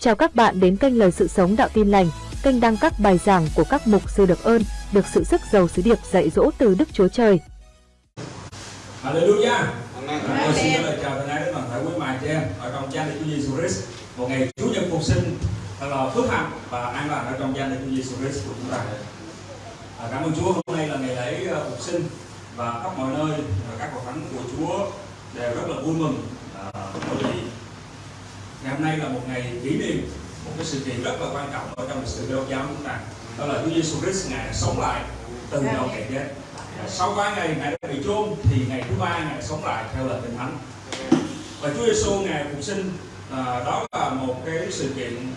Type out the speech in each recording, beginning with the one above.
Chào các bạn đến kênh Lời Sự Sống Đạo Tin Lành, kênh đăng các bài giảng của các mục sư được ơn, được sự sức giàu sứ điệp dạy dỗ từ Đức Chúa Trời. Hallelujah. Tôi xin gửi lời chào thân ái đến toàn thể quý mài chị em ở trong danh Đức Chúa Giêsu Christ. Một ngày Chúa nhật phục sinh thật là phước hạnh và an lành ở trong danh Đức Chúa Giêsu Christ của chúng ta. À, cảm ơn Chúa hôm nay là ngày lễ ờ, phục sinh và khắp mọi nơi và các hội thánh của Chúa đều rất là vui mừng à, bởi vì ngày hôm nay là một ngày kỷ niệm một cái sự kiện rất là quan trọng ở trong lịch sử giáo giáo chúng ta đó là Chúa Giêsu Christ ngài sống lại từ đầu kẻ chết. Sau ba ngày ngài đã bị chôn thì ngày thứ ba ngài sống lại theo lời kinh thánh. Và Chúa Giêsu ngài phục sinh à, đó là một cái sự kiện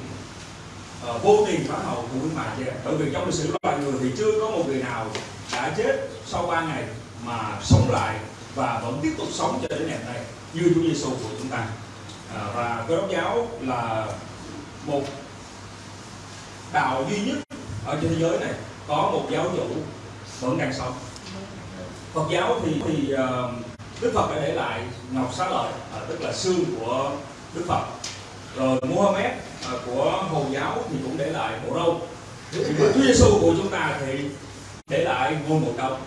à, vô tiền phá hậu của quý mại em. bởi vì trong lịch sử loài người thì chưa có một người nào đã chết sau ba ngày mà sống lại và vẫn tiếp tục sống cho đến ngày hôm nay như Chúa Giêsu của chúng ta à, và cơ đốc giáo là một đạo duy nhất ở trên thế giới này có một giáo chủ vẫn đang sống. Phật giáo thì thì ờ, Đức Phật đã để lại ngọc xá lợi à, tức là xương của Đức Phật. Rồi Muhammad à, của Hồi giáo thì cũng để lại bộ râu. Thì Chúa Giêsu của chúng ta thì để lại ngôi mộ công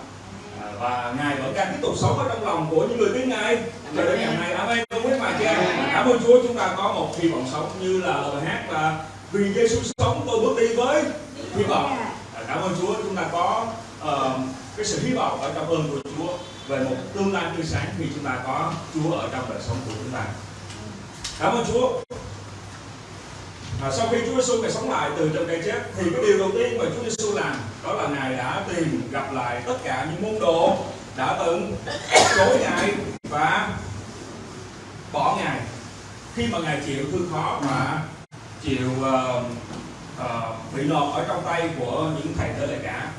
và ngài vẫn đang tiếp tục sống ở trong lòng của những người tin ngài. Cho đến ngày hôm nay amen. Không biết mà cha cảm ơn Chúa chúng ta có một hy vọng sống như là lời hát là vì Giêsu sống tôi bước đi với hy vọng. À, cảm ơn Chúa chúng ta có ờ, cái sự hy vọng ở trong ơn của Chúa về một tương lai tươi sáng khi chúng ta có Chúa ở trong đời sống của chúng ta. Cảm ơn Chúa À, sau khi Chúa Giêsu ngài sống lại từ trong cái chết thì cái điều đầu tiên mà Chúa Giêsu làm đó là ngài đã tìm gặp lại tất cả những môn đồ đã từng chối ngài và bỏ ngài. Khi mà ngài chịu thương khó và chịu uh, uh, bị lọt ở trong tay của những thầy tế lễ cả.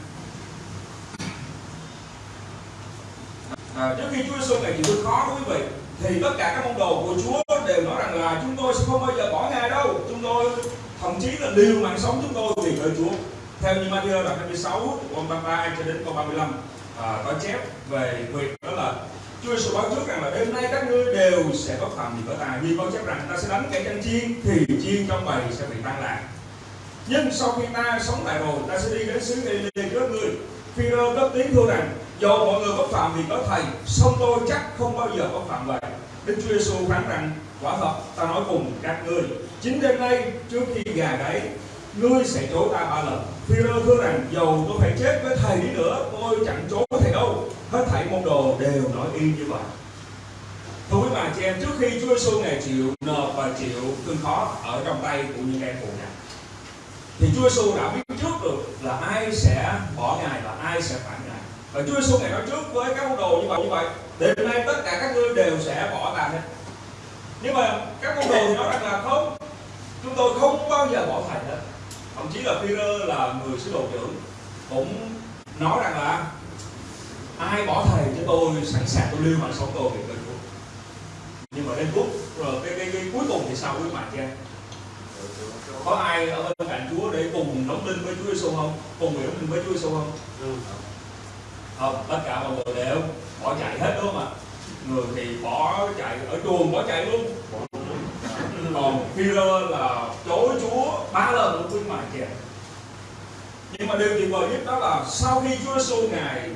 À, trước khi Chúa Giêsu ngài chịu thương khó quý vị thì tất cả các môn đồ của Chúa đều nói rằng là chúng tôi sẽ không bao giờ bỏ ngài đâu. Chúng tôi thậm chí là liều mạng sống chúng tôi vì lời Chúa. Theo như Matthew đoạn 26 câu 33 cho đến câu 35 à, có chép về việc đó là Chúa Giêsu báo trước rằng là đêm nay các ngươi đều sẽ có phạm gì có ta như có chép rằng ta sẽ đánh kẻ tranh chiên thì chiên trong bầy sẽ bị tan lạc. Nhưng sau khi ta sống lại rồi ta sẽ đi đến xứ Galilee trước ngươi. Phi-rơ cất tiếng thưa rằng dù mọi người có phạm vì có thầy song tôi chắc không bao giờ có phạm vậy. Đức Chúa Giêsu phán rằng quả thật ta nói cùng các ngươi chính đêm nay trước khi gà gáy ngươi sẽ chối ta ba lần. Phi-rơ thưa rằng dầu tôi phải chết với thầy đi nữa tôi chẳng chối thầy đâu. Hết thảy môn đồ đều nói y như vậy. Thưa quý bà chị em, trước khi Chúa Giêsu ngày chịu nộp và chịu thương khó ở trong tay của những em phụ này thì Chúa Giêsu đã biết trước được là ai sẽ bỏ ngài và ai sẽ phản ngài. Và Chúa Giêsu ngày nói trước với các môn đồ như vậy như vậy, đêm nay tất cả các ngươi đều sẽ bỏ ta hết. Nhưng mà các môn đồ thì nói rằng là không, chúng tôi không bao giờ bỏ thầy hết. Thậm chí là Peter là người sứ đồ trưởng cũng nói rằng là ai bỏ thầy cho tôi sẵn sàng tôi lưu mạng sống tôi để cơn Chúa nhưng mà đến phút rồi cái, cái, cái cuối cùng thì sao quý bạn kia? có ai ở bên cạnh Chúa để cùng đóng linh với Chúa Giêsu không cùng nguyện linh với Chúa Giêsu không ừ không tất cả mọi người đều bỏ chạy hết đúng không ạ người thì bỏ chạy ở chuồng bỏ chạy luôn còn Peter là chối Chúa ba lần luôn quý mài kìa nhưng mà điều tuyệt vời nhất đó là sau khi Chúa Giêsu ngài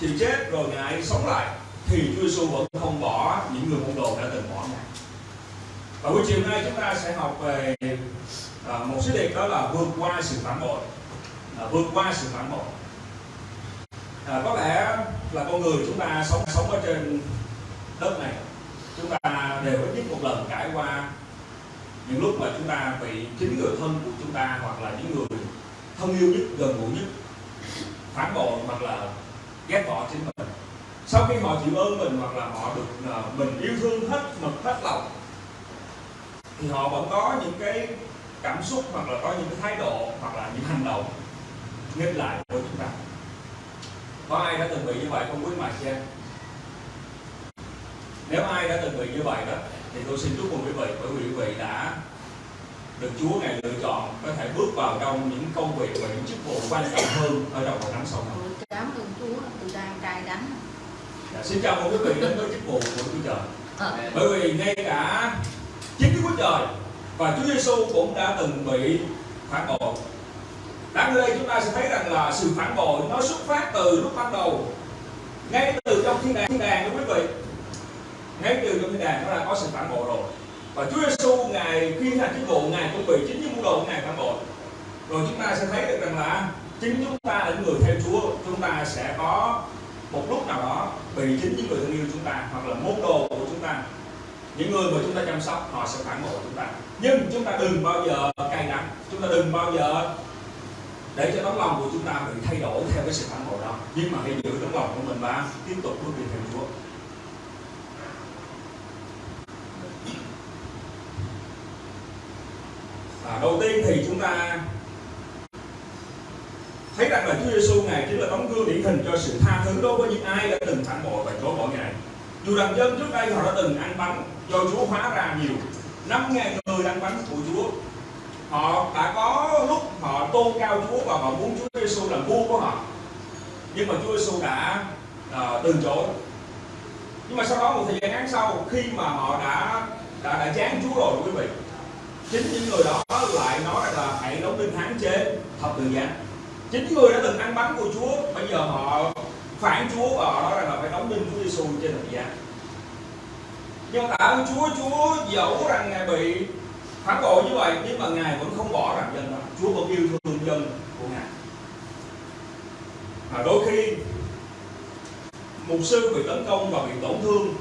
chịu chết rồi ngài sống lại thì Chúa Giêsu vẫn không bỏ những người môn đồ đã từng bỏ ngài. Và buổi chiều nay chúng ta sẽ học về à, một số đề đó là vượt qua sự phản bội, à, vượt qua sự phản bội. À, có lẽ là con người chúng ta sống sống ở trên đất này, chúng ta đều ít nhất một lần trải qua những lúc mà chúng ta bị chính người thân của chúng ta hoặc là những người thân yêu nhất, gần gũi nhất phản bội hoặc là ghét bỏ chính mình. Sau khi họ chịu ơn mình hoặc là họ được uh, mình yêu thương hết mực hết lòng thì họ vẫn có những cái cảm xúc hoặc là có những cái thái độ hoặc là những hành động nghịch lại với chúng ta có ai đã từng bị như vậy không quý chị em nếu ai đã từng bị như vậy đó thì tôi xin chúc mừng quý vị bởi vì quý vị đã được Chúa ngài lựa chọn có thể bước vào trong những công việc và những chức vụ quan trọng hơn ở trong hội thánh sau này. Cảm ơn Chúa tôi đang cay đắng Dạ, xin chào mừng quý vị đến với chức vụ của Chúa Trời. Ờ. Bởi vì ngay cả chính Đức Chúa Trời và Chúa Giêsu cũng đã từng bị phản bội đáng ở đây chúng ta sẽ thấy rằng là sự phản bội nó xuất phát từ lúc ban đầu. Ngay từ trong thiên đàng thiên đàng đó quý vị. Ngay từ trong thiên đàng nó đã có sự phản bội rồi. Và Chúa Giêsu ngài khi hành chức vụ ngài cũng bị chính những môn đồ của ngài phản bội. Rồi chúng ta sẽ thấy được rằng là chính chúng ta là những người theo Chúa, chúng ta sẽ có một lúc nào đó bị chính những người thân yêu chúng ta hoặc là môn đồ của chúng ta. Những người mà chúng ta chăm sóc, họ sẽ phản bội chúng ta. Nhưng chúng ta đừng bao giờ cay đắng, chúng ta đừng bao giờ để cho tấm lòng của chúng ta bị thay đổi theo cái sự phản hồi đó. Nhưng mà hãy giữ tấm lòng của mình và tiếp tục bước đi theo Chúa. À, đầu tiên thì chúng ta thấy rằng là Chúa Giêsu ngài chính là tấm gương điển hình cho sự tha thứ đối với những ai đã từng phản bội và chối bỏ ngài. Dù rằng dân trước đây họ đã từng ăn bánh do Chúa hóa ra nhiều năm ngàn người ăn bánh của Chúa họ đã có lúc họ tôn cao Chúa và họ muốn Chúa Giêsu làm vua của họ. Nhưng mà Chúa Giêsu đã uh, từ chối. Nhưng mà sau đó một thời gian ngắn sau khi mà họ đã đã đã chán Chúa rồi quý vị chính những người đó lại nói là hãy đóng đinh hán chế thập tự giá. Chính người đã từng ăn bánh của Chúa bây giờ họ phản Chúa và họ nói là phải đóng đinh Chúa Giêsu trên thập tự giá. Nhưng mà tạ ơn Chúa Chúa dẫu rằng ngài bị phản bội như vậy nhưng mà ngài vẫn không bỏ rằng dân đó Chúa vẫn yêu thương dân của ngài. Và đôi khi mục sư bị tấn công và bị tổn thương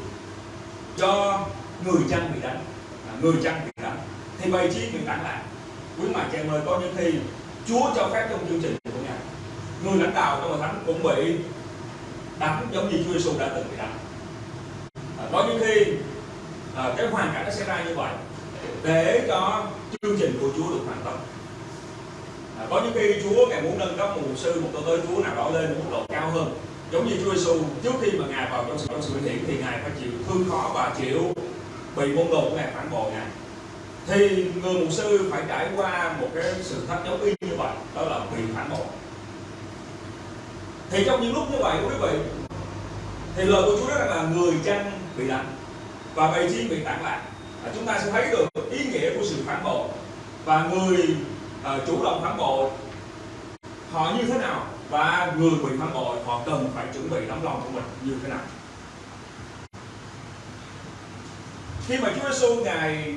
do người chăn bị đánh. Người chăn bị đánh. Thì bày chi bị tản lạc quý mà chị em ơi có những khi Chúa cho phép trong chương trình của ngài. Người lãnh đạo trong hội thánh cũng bị đánh giống như Chúa Giêsu đã từng bị đánh. À, có những khi à, cái hoàn cảnh nó sẽ ra như vậy để cho chương trình của Chúa được hoàn tất. À, có những khi Chúa ngài muốn nâng cấp một mục sư một tôi tới Chúa nào đó lên một mức độ cao hơn. Giống như Chúa Giêsu trước khi mà ngài vào trong sự trong sự thì ngài phải chịu thương khó và chịu bị môn đồ của ngài phản bội ngài. Thì người mục sư phải trải qua một cái sự thách giống y như vậy đó là bị phản bội. Thì trong những lúc như vậy quý vị thì lời của Chúa rất là người chăn bị đánh và bầy chiên bị tản lạc à, chúng ta sẽ thấy được ý nghĩa của sự phản bội. Và người uh, chủ động phản bội họ như thế nào? Và người bị phản bội họ cần phải chuẩn bị tấm lòng của mình như thế nào? Khi mà Chúa Giêsu ngài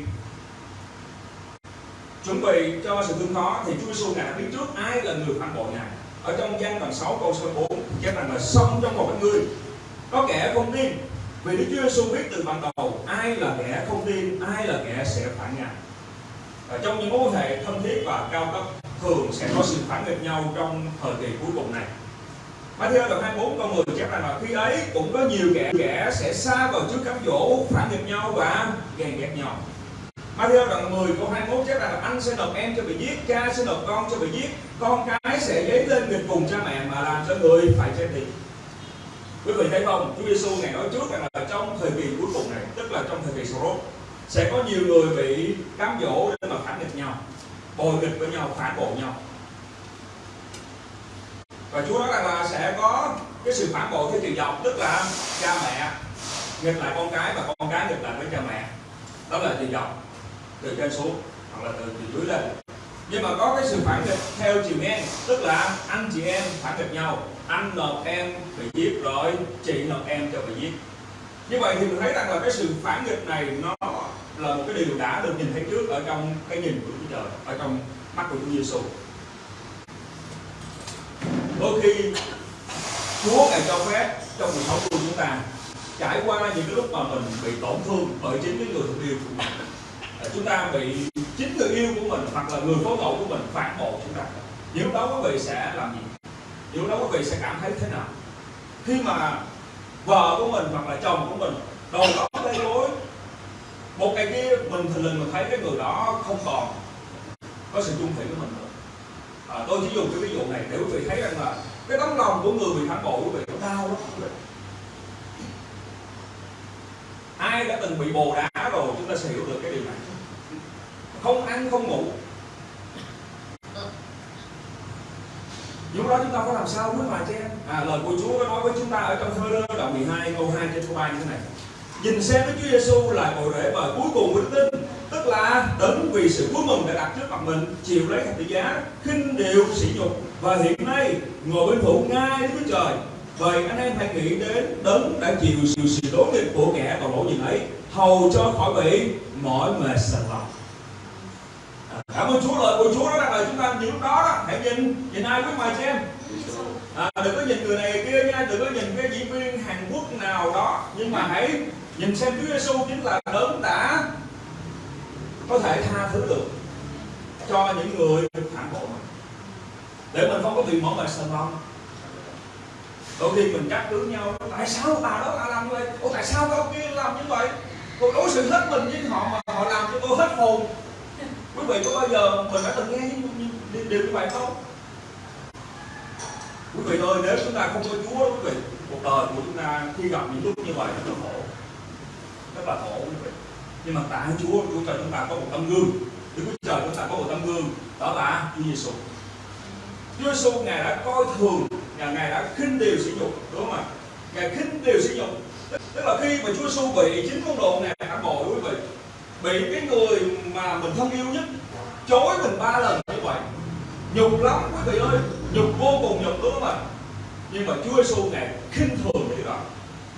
chuẩn bị cho sự thương khó thì Chúa Giêsu ngài đã biết trước ai là người phản bội ngài. Ở trong gian đoạn 6 câu số 4 chép rằng là xong trong một người có kẻ không tin. Vì Đức Chúa Giêsu biết từ ban đầu ai là kẻ không tin ai là kẻ sẽ phản ngài trong những mối quan hệ thân thiết và cao cấp thường sẽ có sự phản nghịch nhau trong thời kỳ cuối cùng này Matthew đoạn 24 câu 10 chép rằng là khi ấy cũng có nhiều kẻ kẻ sẽ xa vào trước cám dỗ phản nghịch nhau và ghen ghét nhau Matthew đoạn 10 câu 21 chép rằng là anh sẽ nộp em cho bị giết, cha sẽ nộp con cho bị giết, con cái sẽ dấy lên nghịch cùng cha mẹ mà làm cho người phải chết đi. Quý vị thấy không? Chúa Giêsu ngày nói trước rằng là trong thời kỳ cuối cùng này, tức là trong thời kỳ Sorot, sẽ có nhiều người bị cám dỗ để mà phản nghịch nhau, bồi nghịch với nhau, phản bội nhau. Và Chúa nói rằng là sẽ có cái sự phản bội theo chiều dọc, tức là cha mẹ nghịch lại con cái và con cái nghịch lại với cha mẹ. Đó là chiều dọc từ trên xuống hoặc là từ, từ dưới lên nhưng mà có cái sự phản nghịch theo chiều ngang tức là anh chị em phản nghịch nhau anh nộp em bị giết rồi chị nộp em cho bị giết như vậy thì mình thấy rằng là cái sự phản nghịch này nó là một cái điều đã được nhìn thấy trước ở trong cái nhìn của Chúa Trời, ở trong mắt của Chúa Giêsu đôi khi, Chúa ngài cho phép trong cuộc sống của chúng ta trải qua những cái lúc mà mình bị tổn thương bởi chính cái người thân yêu của mình. À, chúng ta bị chính người yêu của mình hoặc là người phối ngẫu của mình phản bội chúng ta. Thì đó quý vị sẽ làm gì? Thì đó quý vị sẽ cảm thấy thế nào? Khi mà vợ của mình hoặc là chồng của mình đầu đó một cái kia mình thình lình mình thấy cái người đó không còn có sự chung thủy với mình nữa. À, tôi chỉ dùng cái ví dụ này để quý vị thấy rằng là cái tấm lòng của người bị phản bội quý vị nó đau lắm quý vị ai đã từng bị bồ đá rồi chúng ta sẽ hiểu được cái điều này. Không ăn không ngủ. Lúc đó chúng ta có làm sao? Nước mà chị em. À, lời của Chúa có nói với chúng ta ở trong thơ đơn đoạn 12 câu 2 trên câu 3 như thế này nhìn xem với Chúa Giêsu là cội rễ và cuối cùng của đức tin. Tức là đấng vì sự vui mừng đã đặt trước mặt mình chịu lấy thập tự giá khinh điều sỉ nhục. Và hiện nay ngồi bên phụ ngay Đức Chúa Trời. Vậy anh em hãy nghĩ đến đấng đã chịu sự sự đối nghịch của kẻ tội lỗi gì ấy hầu cho khỏi bị mỏi mệt sần lòng. À, cảm ơn Chúa lời của Chúa đó là chúng ta những lúc đó, đó. Hãy nhìn nhìn ai với mà cho em à, đừng có nhìn người này kia nha đừng có nhìn cái diễn viên Hàn Quốc nào đó. Nhưng mà hãy nhìn xem Chúa Giêsu chính là đấng đã có thể tha thứ được cho những người phản bội mình để mình không có bị mở bài sờ lòng đôi khi mình trách cứ nhau tại sao bà đó lại làm như vậy? Ủa tại sao ông kia làm như vậy? Tôi đối xử hết mình với họ mà họ làm cho tôi hết hồn. Quý vị có bao giờ mình đã từng nghe những điều như vậy không? Quý vị ơi nếu chúng ta không có chúa quý vị cuộc đời của chúng ta khi gặp những lúc như vậy rất là khổ. Rất là khổ quý vị. Nhưng mà tại chúa chúa trời chúng ta có một tấm gương. Đức Chúa Trời chúng ta có một tấm gương đó là Chúa Giêsu Chúa Giêsu ngài đã coi thường ngài, ngài đã khinh điều sử dụng đúng không ạ? Ngài khinh điều sử dụng tức là khi mà Chúa Giêsu bị chính môn đồ ngài phản bội quý vị bị cái người mà mình thân yêu nhất chối mình ba lần như vậy nhục lắm quý vị ơi nhục vô cùng nhục đúng không ạ? Nhưng mà Chúa Giêsu ngài khinh thường cái điều đó.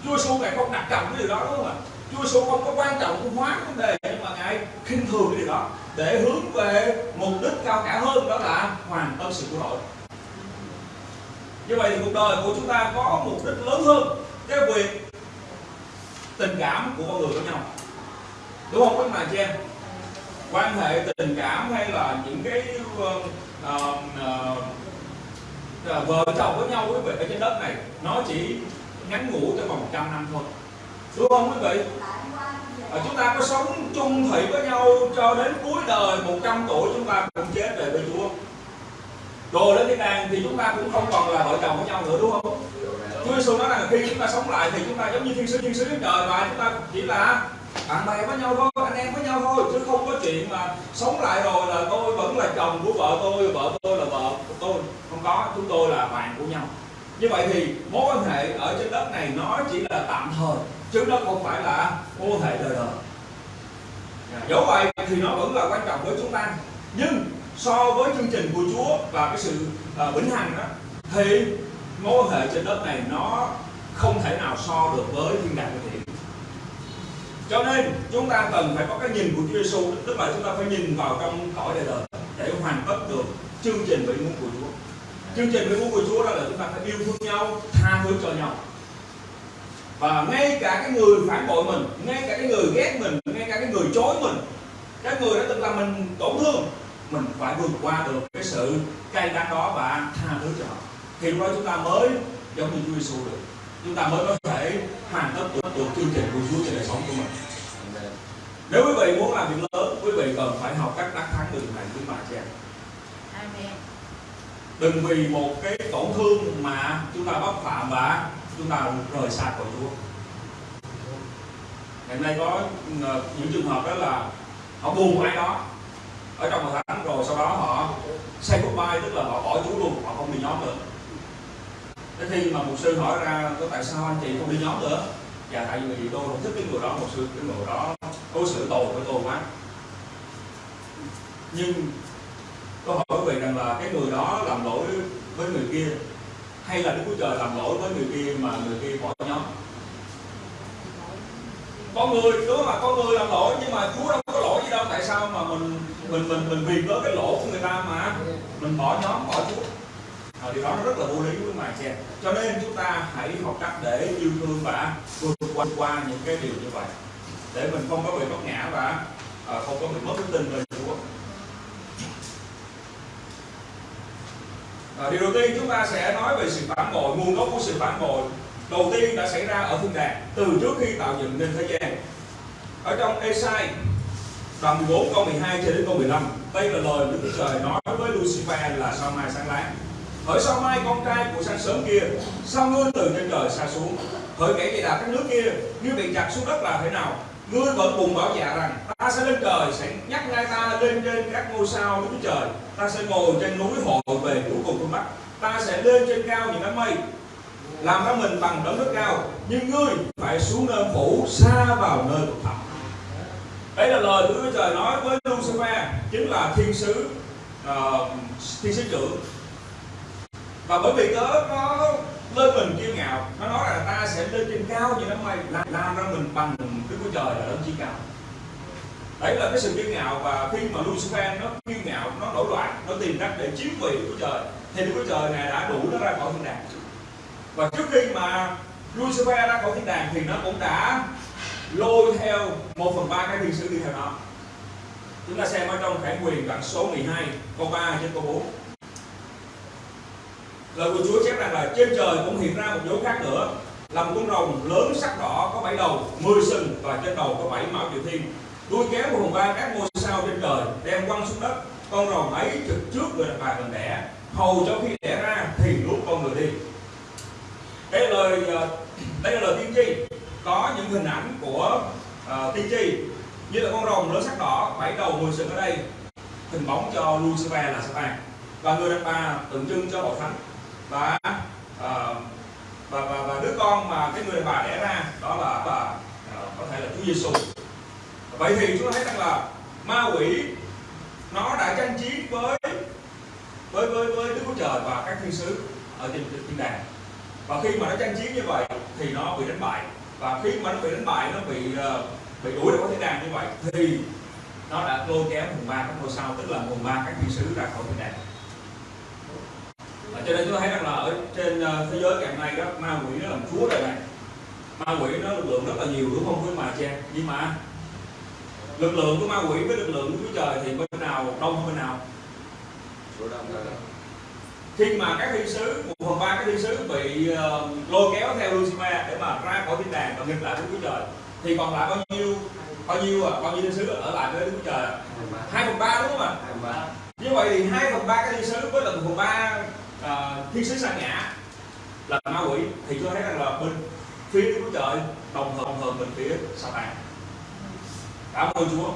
Chúa Giêsu ngài không đặt trọng cái điều đó đúng không ạ? Chúa Giêsu không có quan trọng hóa vấn đề nhưng mà ngài khinh thường cái điều đó để hướng về mục đích cao cả hơn đó là hoàn tâm sự của đội như vậy thì cuộc đời của chúng ta có mục đích lớn hơn cái việc tình cảm của con người với nhau. Đúng không? Các bạn chị em quan hệ tình cảm hay là những cái um, um, uh, uh, uh, vợ chồng với nhau quý vị ở trên đất này nó chỉ ngắn ngủ trong vòng 100 năm thôi. Đúng không quý vị? À, chúng ta có sống chung thủy với nhau cho đến cuối đời 100 tuổi chúng ta cũng chết về với Chúa. Rồi lên thiên đàng thì chúng ta cũng không còn là vợ chồng với nhau nữa đúng không? Chúa Giêsu nói rằng khi chúng ta sống lại thì chúng ta giống như thiên sứ thiên sứ trên trời và chúng ta chỉ là bạn bè với nhau thôi anh em với nhau thôi chứ không có chuyện mà sống lại rồi là tôi vẫn là chồng của vợ tôi vợ tôi là vợ của tôi. Không có chúng tôi là bạn của nhau. Như vậy thì mối quan hệ ở trên đất này nó chỉ là tạm thời chứ nó không phải là mối quan hệ đời đời. Dẫu vậy thì nó vẫn là quan trọng với chúng ta. Nhưng so với chương trình của Chúa và cái sự uh, vĩnh hằng đó thì mối quan hệ trên đất này nó không thể nào so được với thiên đàng của thiện cho nên, chúng ta cần phải có cái nhìn của Chúa Giêsu tức là chúng ta phải nhìn vào trong cõi đời đời để hoàn tất được chương trình vĩ muốn của Chúa. Chương trình vĩ muốn của Chúa đó là chúng ta phải yêu thương nhau, tha thứ cho nhau. Và ngay cả cái người phản bội mình, ngay cả cái người ghét mình, ngay cả cái người chối mình, cái người đã từng làm mình tổn thương, mình phải vượt qua được cái sự cay đắng đó và tha thứ cho họ. Thì lúc đó chúng ta mới giống như Chúa Giêsu được chúng ta mới có thể hoàn tất được, được chương trình của Chúa trên đời sống của mình. Nếu quý vị muốn làm việc lớn quý vị cần phải học cách đắc thắng được này với bà chị em đừng vì một cái tổn thương mà chúng ta bất phạm và chúng ta rời xa khỏi Chúa. Hiện nay có ờ, những trường hợp đó là họ buồn ai đó. Ở trong hội thánh rồi sau đó họ say goodbye tức là họ bỏ Chúa luôn họ không đi nhóm nữa Thế khi mà một sư hỏi ra có tại sao anh chị không đi nhóm nữa? Dạ tại vì tôi không thích cái người đó một sư, cái người đó đối xử tồi với tôi quá. Nhưng tôi hỏi quý vị rằng là cái người đó làm lỗi với người kia, hay là Đức Chúa Trời làm lỗi với người kia mà người kia bỏ nhóm? Có người, đúng mà có người làm lỗi, nhưng mà Chúa đâu có lỗi gì đâu. Tại sao mà mình mình mình mình vì với cái lỗi của người ta mà? Mình bỏ nhóm, bỏ Chúa à, điều đó nó rất là vô lý với mà xem. cho nên chúng ta hãy học cách để yêu thương và vượt qua, qua những cái điều như vậy. Để mình không có bị bất ngã và à, không có bị mất đức tin về Chúa. À, điều đầu tiên chúng ta sẽ nói về sự phản bội nguồn gốc của sự phản bội đầu tiên đã xảy ra ở thiên đàng từ trước khi tạo dựng nên thế gian. Ở trong Esai đoạn 14 câu 12 cho đến câu 15 đây là lời Đức Chúa Trời nói với Lucifer là sao mai sáng láng hỡi sao mai con trai của sáng sớm kia sao ngươi từ trên trời xa xuống? Hỡi kẻ chạy đạp các nước kia như bị chặt xuống đất là thế nào? Ngươi vẫn cùng bảo dạ rằng ta sẽ lên trời sẽ nhắc ngay ta lên trên các ngôi sao núi Trời. Ta sẽ ngồi trên núi hội về cuối cùng phương Bắc ta sẽ lên trên cao những đám mây làm ra mình bằng đấng nước cao. Nhưng ngươi phải xuống nơi phủ xa vào nơi cực thẳm. Đây là lời của Chúa Trời nói với Lucifer chính là thiên sứ uh, thiên sứ trưởng và bởi vì tớ nó lên mình kiêu ngạo. Nó nói là ta sẽ lên trên cao như đám mây làm, làm ra mình bằng Đức của Trời là đấng chi cao. Đấy là cái sự kiêu ngạo và khi mà Lucifer nó kiêu ngạo nó nổi loạn nó tìm cách để chiếm vị của Trời thì Đức của Trời này đã đủ nó ra khỏi thiên đàng. Và trước khi mà Lucifer ra khỏi thiên đàng thì nó cũng đã lôi theo một phần ba cái thiên sứ đi theo nó. Chúng ta xem ở trong khải quyền đoạn số 12 câu 3 trên câu 4 lời của Chúa chép rằng là trên trời cũng hiện ra một dấu khác nữa. Là một con rồng lớn sắc đỏ có bảy đầu mười sừng và trên đầu có bảy mão triệu thiên. Đuôi kéo một hồng ba các ngôi sao trên trời đem quăng xuống đất. Con rồng ấy trực trước người đàn bà mình đẻ. Hầu cho khi đẻ ra thì lúc con người đi. Đây là lời ờ, đây là lời tiên tri. Có những hình ảnh của uh, tiên tri như là con rồng lớn sắc đỏ bảy đầu mười sừng ở đây. Hình bóng cho Lucifer là Satan và người đàn bà tượng trưng cho hội thánh và uh, và, và và đứa con mà cái người bà đẻ ra đó là bà uh, có thể là Chúa Giêsu vậy thì chúng ta thấy rằng là ma quỷ nó đã tranh chiến với với với với Đức Chúa Trời và các thiên sứ ở trên thiên đàng. Và khi mà nó tranh chiến như vậy thì nó bị đánh bại. Và khi mà nó bị đánh bại nó bị uh, bị đuổi ra khỏi thiên đàng như vậy thì nó đã lôi kéo hồn ma các ngôi sao tức là hồn ma các thiên sứ ra khỏi thiên đàng à, cho nên chúng ta thấy rằng là ở trên uh, thế giới ngày nay đó ma quỷ nó làm chúa đời này. Ma quỷ nó lực lượng rất là nhiều đúng không quý mà cha nhưng mà lực lượng của ma quỷ với lực lượng của trời thì bên nào đông hơn bên nào? Khi mà các thiên sứ một phần ba các thiên sứ bị uh, lôi kéo theo Lucifer để mà ra khỏi thiên đàng và nghịch lại với Chúa trời thì còn lại bao nhiêu bao nhiêu à? Bao nhiêu thiên sứ ở lại với Đức Chúa Trời hai phần ba. Đúng không ạ? Như vậy thì hai phần ba các thiên sứ với một phần ba uh, thiên sứ sa ngã là ma quỷ thì tôi thấy rằng là bên phía Đức Chúa Trời đồng hợp đồng hợp bên phía sa Satan cảm ơn Chúa.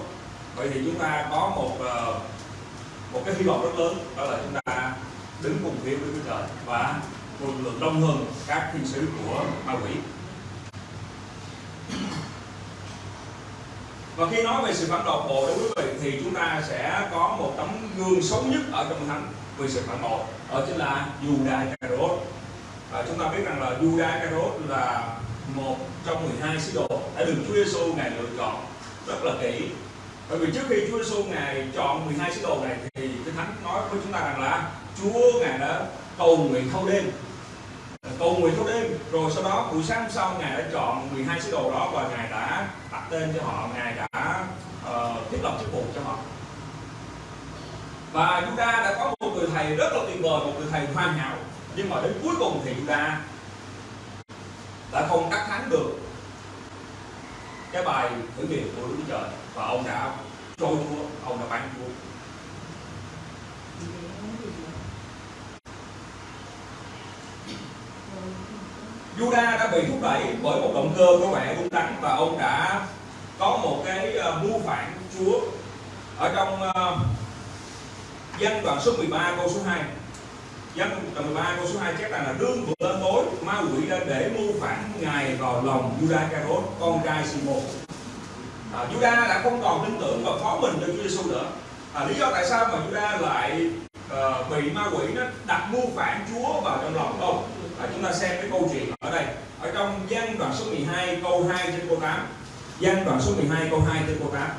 Vậy thì chúng ta có một uh, một cái hy vọng rất lớn đó là chúng ta đứng cùng phía với Chúa Trời và một lượng đông hơn các thiên sứ của ma quỷ. Và khi nói về sự phản bội đối với quý vị thì chúng ta sẽ có một tấm gương xấu nhất ở trong thánh về sự phản bội đó chính là Judas Iscariot à, chúng ta biết rằng là Judas Iscariot là một trong 12 sứ đồ đã được Chúa Giêsu ngài lựa chọn. Rất là kỹ. Bởi vì trước khi Chúa Giêsu ngài chọn 12 sứ đồ này thì cái thánh nói với chúng ta rằng là Chúa ngài đã cầu nguyện thâu đêm. Cầu nguyện thâu đêm rồi sau đó buổi sáng hôm sau ngài đã chọn 12 sứ đồ đó và ngài đã đặt tên cho họ. Ngài đã uh, thiết lập chức vụ và chúng ta đã có một người thầy rất là tuyệt vời một người thầy hoàn hảo. Nhưng mà đến cuối cùng thì chúng ta đã không đắc thắng được cái bài thử nghiệm của Đức Trời. Và ông đã trôi chúa ông đã bán chúa. Juda đã bị thúc đẩy bởi một động cơ có vẻ đúng đắn và ông đã có một cái ờ, mưu phản Chúa ở trong uh, dân đoạn số 13 câu số 2 dân đoạn 13 câu số 2 chép rằng là đương vừa lên tối ma quỷ đã để mưu phản ngài vào lòng Judas Carot con trai Simon. À, Judas đã không còn tin tưởng và phó mình cho Chúa Giêsu nữa. À, lý do tại sao mà Judas lại uh, bị ma quỷ nó đặt mưu phản Chúa vào trong lòng không? À, chúng ta xem cái câu chuyện ở đây. Ở trong gian đoạn số 12 câu 2 trên câu 8 gian đoạn số 12 câu 2 trên câu 8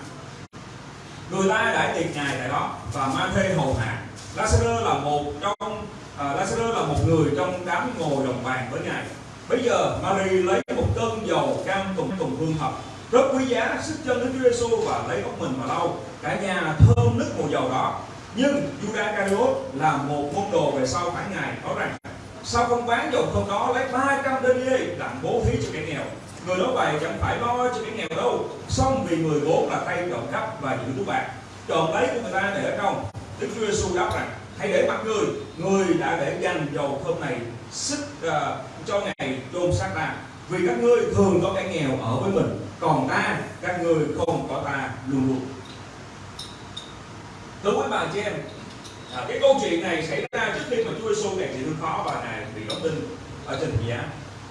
người ta đã tiệc ngài tại đó và ma thê hầu hạ. Lazarus là một trong uh, Lazarus là một người trong đám ngồi đồng bàn với ngài. Bây giờ Mary lấy một cân dầu cam tùng tùng hương hợp rất quý giá sức chân đến Chúa Giêsu và lấy ốc mình mà lau. Cả nhà thơm nức mùi dầu đó. Nhưng Judas Iscariot là một môn đồ về sau phản ngài nói rằng sao không bán dầu không đó lấy 300 denier làm bố thí cho kẻ nghèo? Người nói vậy chẳng phải lo cho cái nghèo đâu. Xong vì người vốn là tay trộm cắp và giữ túi bạc trộm lấy của người ta để ở trong. Đức Chúa Giêsu đáp rằng hãy để mặt người. Người đã để dành dầu thơm này sức uh, cho ngày chôn xác ta. Vì các ngươi thường có cái nghèo ở với mình còn ta các ngươi không có ta luôn luôn. Thưa quý bà chị em à, cái câu chuyện này xảy ra trước khi mà Chúa Giêsu này chịu thương khó và này bị đóng đinh ở trên giá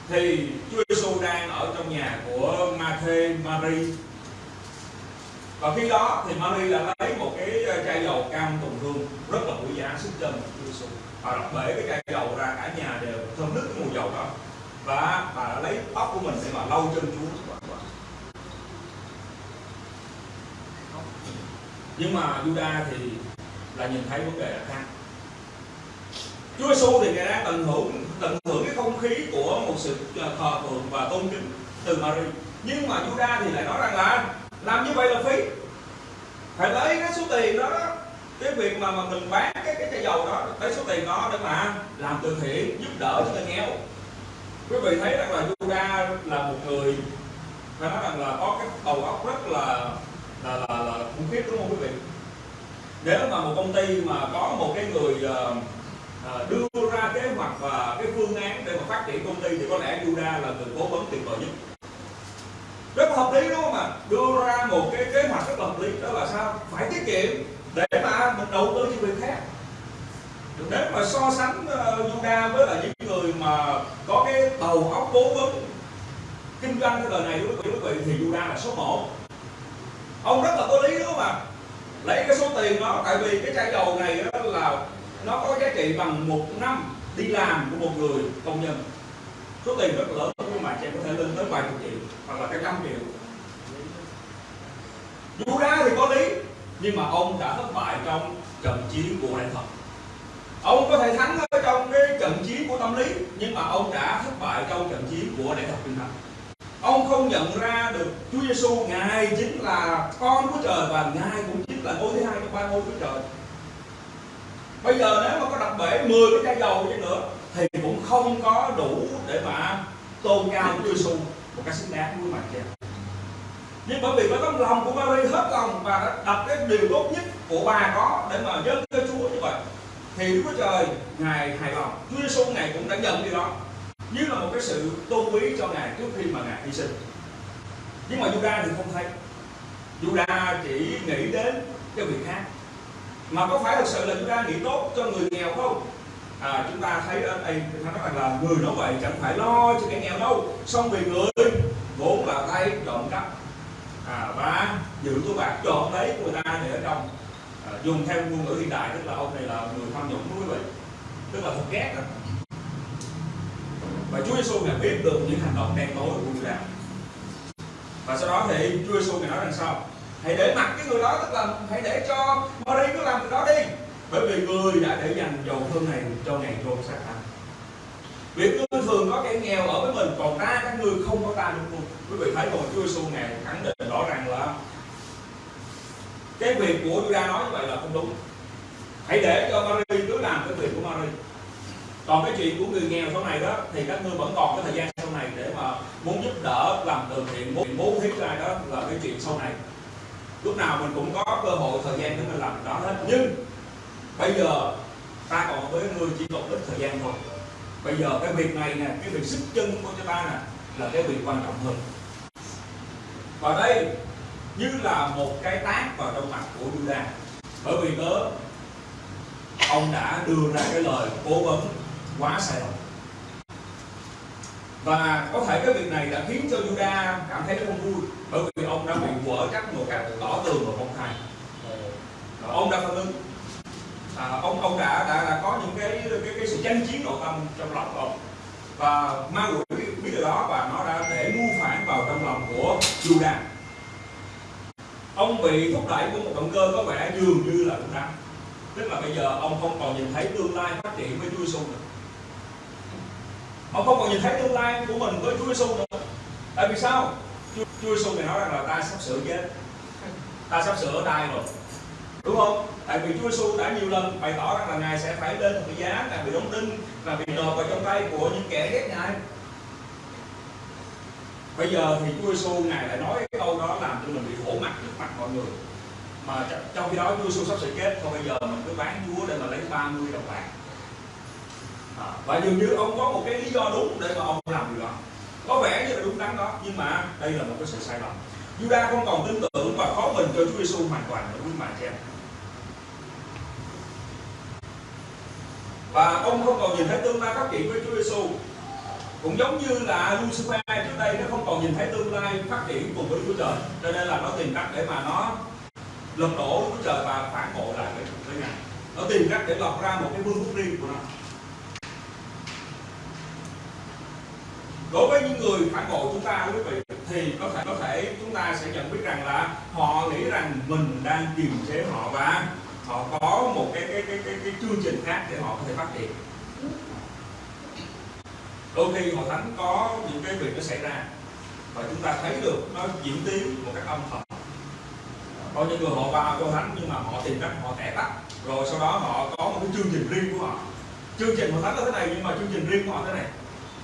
thì Chúa Giêsu đang ở trong nhà của Ma-thê Mary. Và khi đó thì Mary đã lấy một cái ờ, chai dầu cam tùng hương rất là quý giá sức chân của Chúa Giêsu bà đọc bể cái chai dầu ra, cả nhà đều thơm nức cái mùi dầu đó. Và bà đã lấy tóc của mình để mà lau chân Chúa. Nhưng mà Juda thì là nhìn thấy vấn đề là khác. Chúa Giêsu thì ngài đang tận hưởng tận hưởng cái không khí của một sự à, thờ phượng và tôn kính từ Mary. Nhưng mà Juda thì lại nói rằng là làm như vậy là phí. Phải lấy cái số tiền đó cái việc mà, mà mình bán cái cái chai dầu đó lấy số tiền đó để mà làm từ thiện giúp đỡ cho người nghèo. Quý vị thấy rằng là Juda là một người phải nói rằng là có cái đầu óc rất là là là, là khủng khiếp đúng không quý vị? Nếu mà một công ty mà có một cái người uh, Ờ, đưa ra kế hoạch và cái phương án để mà phát triển công ty thì có lẽ Yuda là người cố vấn tuyệt vời nhất. Rất là hợp lý, đúng không ạ? Đưa ra một cái kế hoạch rất là hợp lý, đó là sao? Phải tiết kiệm để mà mình đầu tư cho người khác. Nếu mà so sánh ờ, Yuda với là những người mà có cái đầu óc cố vấn, kinh doanh cái đời này đối với quý vị thì Yuda là số 1 ông rất là có lý, đúng không ạ? Lấy cái số tiền đó, tại vì cái chai dầu này đó là nó có giá trị bằng một năm đi làm của một người công nhân. Số tiền rất lớn, nhưng mà chị có thể lên tới vài chục triệu hoặc là cái trăm triệu. Dù ra thì có lý, nhưng mà ông đã thất bại trong trận chiến của đại thật ông có thể thắng ở trong cái trận chiến của tâm lý, nhưng mà ông đã thất bại trong trận chiến của đại thật kinh thần ông không nhận ra được Chúa Giêsu ngài chính là con của trời và ngài cũng chính là ngôi thứ hai trong ba ngôi của trời bây giờ nếu mà có đặt bể 10 cái chai dầu đi nữa, thì cũng không có đủ để mà tôn cao Chúa Giêsu một cách xứng đáng với mặt trời nhưng bởi vì có tấm lòng của Mary hết lòng và đã đặt cái điều tốt nhất của bà có để mà dâng cho Chúa như vậy, thì Đức Chúa Trời, ngài hài lòng. Chúa Giêsu ngài cũng đã nhận điều đó. Như là một cái sự tôn quý cho ngài trước khi mà ngài hy sinh. Nhưng mà Juda thì không thấy. Juda chỉ nghĩ đến cái việc khác mà có phải thực sự là chúng ta nghĩ tốt cho người nghèo không? À, chúng ta thấy ở đây chúng ta nói rằng là người nói vậy chẳng phải lo cho kẻ nghèo đâu. Xong vì người vốn là tay trộm cắp. À, và giữ túi bạc trộm lấy của người ta để ở trong. À, dùng theo ngôn ngữ hiện đại tức là ông này là người tham nhũng đúng vậy. Tức là thật ghét đó. Và Chúa Giêsu ngài biết được những hành động đen tối của người làm. và sau đó thì Chúa Giêsu ngài nói rằng sao? Hãy để mặc cái người đó tức là hãy để cho Mary cứ làm việc đó đi. Bởi vì người đã để dành dầu thơm này cho ngày trôn xác anh việc ngươi thường có kẻ nghèo ở với mình, còn ta, các ngươi không có ta đúng không quý vị thấy rồi Chúa Giêsu ngài khẳng định rõ ràng là cái việc của Juda nói như vậy là không đúng. Hãy để cho Mary cứ làm cái việc của Mary còn cái chuyện của người nghèo sau này đó, thì các ngươi vẫn còn cái thời gian sau này để mà muốn giúp đỡ làm từ thiện, muốn bố thí ra đó là cái chuyện sau này lúc nào mình cũng có cơ hội, thời gian để mình làm đó hết. Nhưng bây giờ ta còn với người chỉ còn ít thời gian thôi. Bây giờ cái việc này nè, cái việc sức chân của chúng ta nè, là cái việc quan trọng hơn. Và đây như là một cái tác vào trong mặt của Judas bởi vì cớ, ông đã đưa ra cái lời cố vấn quá sai lầm và có thể cái việc này đã khiến cho Juda cảm thấy không vui bởi vì ông đã bị vỡ các một cách tỏ tường và công và ông đã phản ứng. À, ông ông đã, đã đã có những cái cái, cái sự tranh chiến nội tâm trong lòng của ông. Và ma quỷ biết, biết điều đó và nó đã để mưu phản vào trong lòng của Juda. Ông bị thúc đẩy của một động cơ có vẻ dường như là đúng đắn. Tức là bây giờ ông không còn nhìn thấy tương lai phát triển với Chúa Giêsu nữa ông không còn nhìn thấy tương lai của mình với Chúa Giêsu nữa. Tại vì sao? Chúa, Chúa Giêsu này nói rằng là ta sắp sửa chết. Ta sắp sửa đai rồi. Đúng không? Tại vì Chúa Giêsu đã nhiều lần bày tỏ rằng là ngài sẽ phải lên một giá là bị đóng đinh là bị nộp vào trong tay của những kẻ ghét ngài. Bây giờ thì Chúa Giêsu ngài lại nói cái câu đó làm cho mình bị khổ mặt trước mặt mọi người. Mà trong khi đó Chúa Giêsu sắp sửa chết thôi bây giờ mình cứ bán Chúa để mà lấy 30 đồng bạc. À, và dường như ông có một cái lý do đúng để mà ông làm điều đó. Có vẻ như là đúng đắn đó nhưng mà đây là một cái sự sai lầm. Juda không còn tin tưởng và khó mình cho Chúa Giêsu hoàn toàn nữa quý mà chị em. Và ông không còn nhìn thấy tương lai phát triển với Chúa Giêsu cũng giống như là Lucifer trước đây nó không còn nhìn thấy tương lai phát triển cùng với Chúa Trời. Cho nên là nó tìm cách để mà nó lật đổ Chúa Trời và phản bội lại với, với Ngài. Nó tìm cách để lọc ra một cái vương quốc riêng của nó. Đối với những người phản bội chúng ta quý vị thì có thể có thể chúng ta sẽ nhận biết rằng là họ nghĩ rằng mình đang kiềm chế họ và họ có một cái cái cái cái, cái chương trình khác để họ có thể phát triển. Đôi khi hội thánh có những cái việc nó xảy ra và chúng ta thấy được nó diễn tiến một cách âm thầm. Có những người họ vào hội thánh nhưng mà họ tìm cách họ tẻ tắt rồi sau đó họ có một cái chương trình riêng của họ. Chương trình hội thánh là thế này nhưng mà chương trình riêng của họ thế này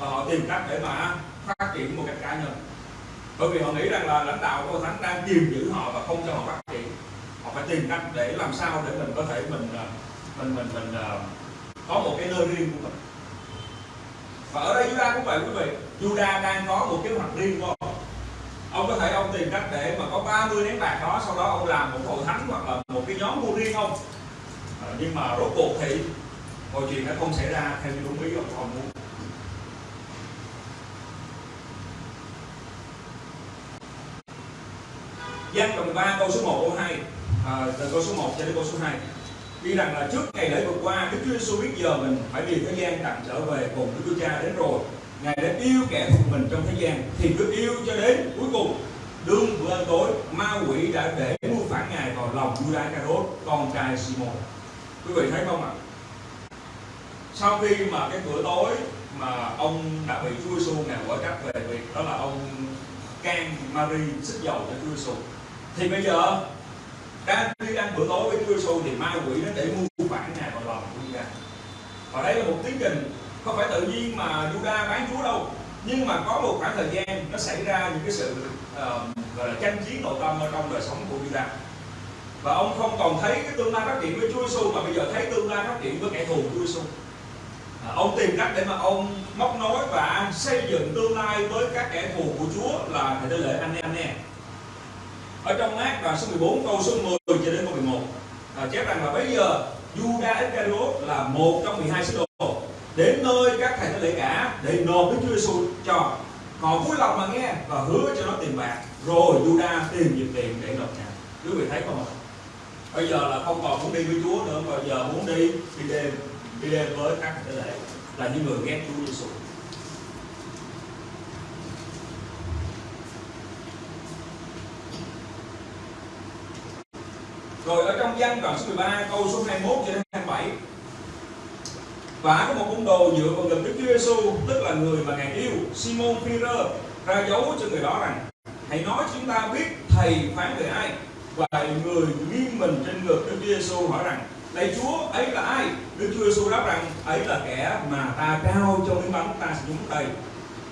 và họ tìm cách để mà phát triển một cách cá nhân. Bởi vì họ nghĩ rằng là lãnh đạo của thánh đang kiềm giữ họ và không cho họ phát triển. Họ phải tìm cách để làm sao để mình có thể mình ờ, mình mình mình, mình có một cái nơi riêng của mình. Và ở đây Judah cũng vậy quý vị. Juda đang có một kế hoạch riêng của ông. Ông có thể ông tìm cách để mà có 30 nén bạc đó sau đó ông làm một hội thánh hoặc là một cái nhóm mua riêng không à, ờ, nhưng mà rốt cuộc thì mọi chuyện đã không xảy ra theo như đúng ý ông ông muốn. Gian đoạn 3 câu số 1 câu 2 à, từ câu số 1 cho đến câu số 2 Ghi rằng là trước ngày lễ vừa qua Đức Chúa Giêsu biết giờ mình phải vì thế gian tạm trở về cùng Đức Chúa Cha đến rồi. Ngài đã yêu kẻ thuộc mình trong thế gian thì cứ yêu cho đến cuối cùng. Đương bữa ăn tối ma quỷ đã để mưu phản ngài vào lòng Judas Iscariot con trai Simon. Quý vị thấy không ạ? Sau khi mà cái bữa tối mà ông đã bị Chúa Giêsu ngài quả trách về việc đó là ông can Mary xích dầu cho Chúa Giêsu thì bây giờ đang khi ăn bữa tối với Chúa Giêsu thì ma quỷ nó để mua phản nhà vào lòng của Judas và đây là một tiến trình không phải tự nhiên mà Judah bán Chúa đâu. Nhưng mà có một khoảng thời gian nó xảy ra những cái sự uh, gọi là tranh chiến nội tâm ở trong đời sống của Judah và ông không còn thấy cái tương lai phát triển với Chúa Giêsu mà bây giờ thấy tương lai phát triển với kẻ thù Chúa Giêsu à, ông tìm cách để mà ông móc nối và xây dựng tương lai với các kẻ thù của Chúa là thầy tế lễ anh em nè ở trong mát đoạn số 14 câu số 10 cho đến câu 11 à, chép rằng là bây giờ Judas Iscariot là một trong 12 sứ đồ. Đến nơi các thầy tế lễ cả để nộp Đức Chúa Giêsu cho. Họ vui lòng mà nghe và hứa cho nó tiền bạc. Rồi Judas tìm dịp tiền để nộp nhà quý vị thấy không ạ? Bây giờ là không còn muốn đi với Chúa nữa mà giờ muốn đi đi đêm đi đêm với các thầy tế lễ. Là những người ghét Chúa Giêsu Rồi ở trong văn đoạn số 13 câu số 21 cho đến 27 và có một môn đồ dựa vào lực Đức Chúa Giêsu tức là người mà ngài yêu, Simon Peter, ra dấu cho người đó rằng, hãy nói chúng ta biết thầy phán về ai. Và người nghiêng mình trên ngực Đức Chúa Giêsu hỏi rằng, Lạy Chúa, ấy là ai? Đức Chúa Giêsu đáp rằng, ấy là kẻ mà ta trao cho miếng bánh ta sẽ nhúng tay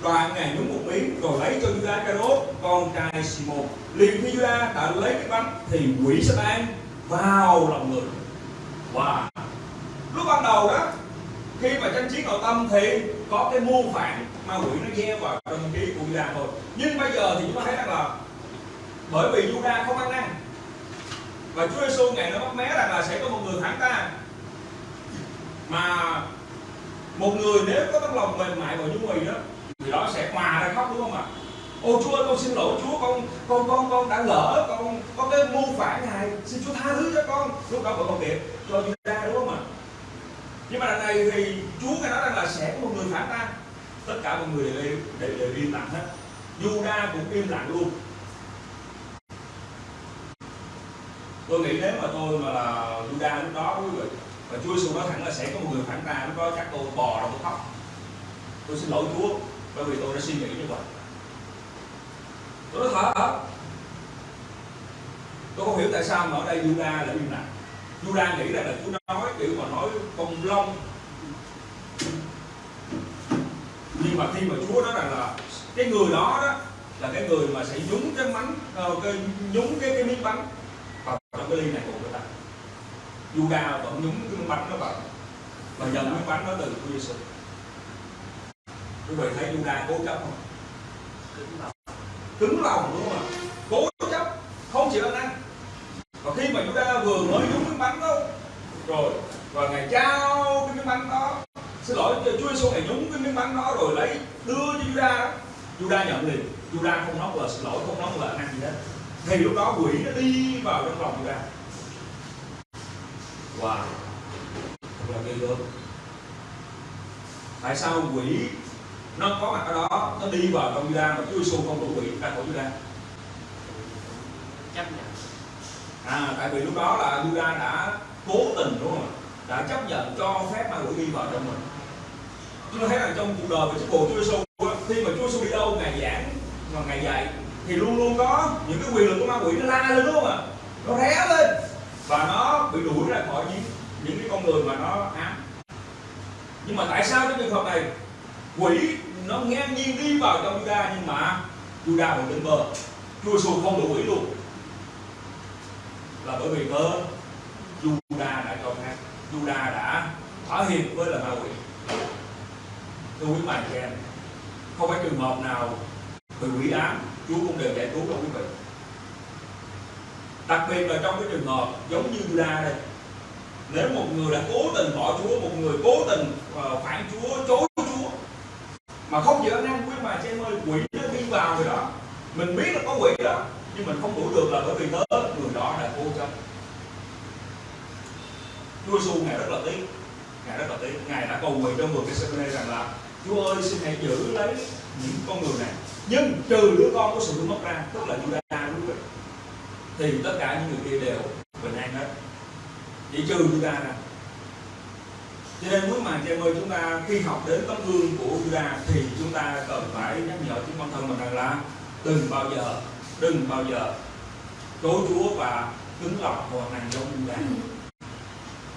đoạn ngài nhúng một miếng rồi lấy cho Judas Iscariot, con trai Simon. Liền khi Judas đã lấy cái bánh thì quỷ Satan vào lòng người. Wow lúc ban đầu đó, khi mà tranh chiến nội tâm thì có cái mưu phản ma quỷ nó gieo vào trong trí của Judah thôi. Nhưng bây giờ thì chúng ta thấy rằng là bởi vì Judah không ăn năn, và Chúa Giêsu ngày nó bắt mé rằng là sẽ có một người phản ta. Mà một người nếu có tấm lòng mềm mại và nhu mì đó, thì đó sẽ hòa ra khóc, đúng không ạ? Ô Chúa ơi con xin lỗi Chúa con con con con đã lỡ con có cái mưu phản ngài xin Chúa tha thứ cho con. Lúc đó vẫn còn kịp cho Judah đúng không ạ? Nhưng mà lần này thì Chúa ngài nói rằng là sẽ có một người phản ta tất cả mọi người đều, đều, đều im lặng hết. Juda cũng im lặng luôn. Tôi nghĩ nếu mà tôi mà là Juda lúc đó quý vị và Chúa Giêsu nói thẳng là sẽ có một người phản ta lúc đó chắc tôi bò ra tôi khóc tôi xin lỗi Chúa bởi vì tôi đã suy nghĩ như vậy tôi nói thở hả tôi không hiểu tại sao mà ở đây Juda lại im lặng. Juda nghĩ rằng là Chúa nói kiểu mà nói công long. Nhưng mà khi mà Chúa nói rằng là cái người đó đó là cái người mà sẽ nhúng cái bánh ờ, cái, nhúng cái cái miếng bánh vào trong cái ly này của người ta. Juda vẫn nhúng cái miếng bánh nó vào. Và nhận miếng bánh đó từ Chúa Giêsu quý vị thấy Juda cố chấp không? Cứng lòng, đúng không ạ? Cố chấp, không chịu ăn năn và khi mà Juda vừa mới nhúng miếng bánh đó, rồi, và ngài trao cái miếng bánh đó, xin lỗi Chúa Giêsu ngài nhúng cái miếng bánh đó rồi lấy đưa cho Juda Juda nhận liền. Juda không nói lời xin lỗi, không nói lời ăn gì hết. Thì lúc đó quỷ nó đi vào trong lòng Juda wow. Thật là ghê gớm. Tại sao quỷ nó có mặt ở đó nó đi vào trong Juda mà Chúa Giêsu không đuổi quỷ ra khỏi Juda chấp nhận. À tại vì lúc đó là Juda đã cố tình đúng không đã chấp nhận cho phép ma quỷ đi vào trong mình. Chúng thấy rằng trong cuộc đời của đồ Chúa Giêsu khi mà Chúa Giêsu đi đâu ngài giảng và ngài dạy thì luôn luôn có những cái quyền lực của ma quỷ nó la lên đúng không ạ? Nó ré lên và nó bị đuổi ra khỏi những những cái con người mà nó ám. Nhưng mà tại sao trong trường hợp này quỷ nó ngang nhiên đi vào trong Juda, nhưng mà Juda vẫn bên bờ. Chúa Giêsu không đủ quỷ luôn. Là bởi vì cơ Juda đã cho phép. Juda đã thỏa hiệp với là ma quỷ. Thưa quý bạn chị em. Không phải trường hợp nào bị quỷ ám, Chúa cũng đều giải cứu đâu quý vị. Đặc biệt là trong cái trường hợp giống như Juda đây. Nếu một người đã cố tình bỏ Chúa, một người cố tình ờ, phản Chúa, chối mà không chịu anh em quý bà chị em ơi, quỷ nó đi vào rồi đó. Mình biết là có quỷ đó, nhưng mình không đuổi được là bởi vì tớ người đó là vô chân Chúa Giêsu ngài rất là tiếc, ngài rất là tiếc. Ngài đã cầu nguyện trong vườn cái sân rằng là, Chúa ơi, xin hãy giữ lấy những con người này. Nhưng trừ đứa con của sự mất ra, tức là Juda quý vị thì tất cả những người kia đều bình an hết. Chỉ trừ Juda ra cho nên quý màn chị em ơi chúng ta khi học đến tấm gương của Juda thì chúng ta cần phải nhắc nhở chính bản thân mình rằng là đừng bao giờ đừng bao giờ chối Chúa và cứng lòng hoàn thành giống Juda.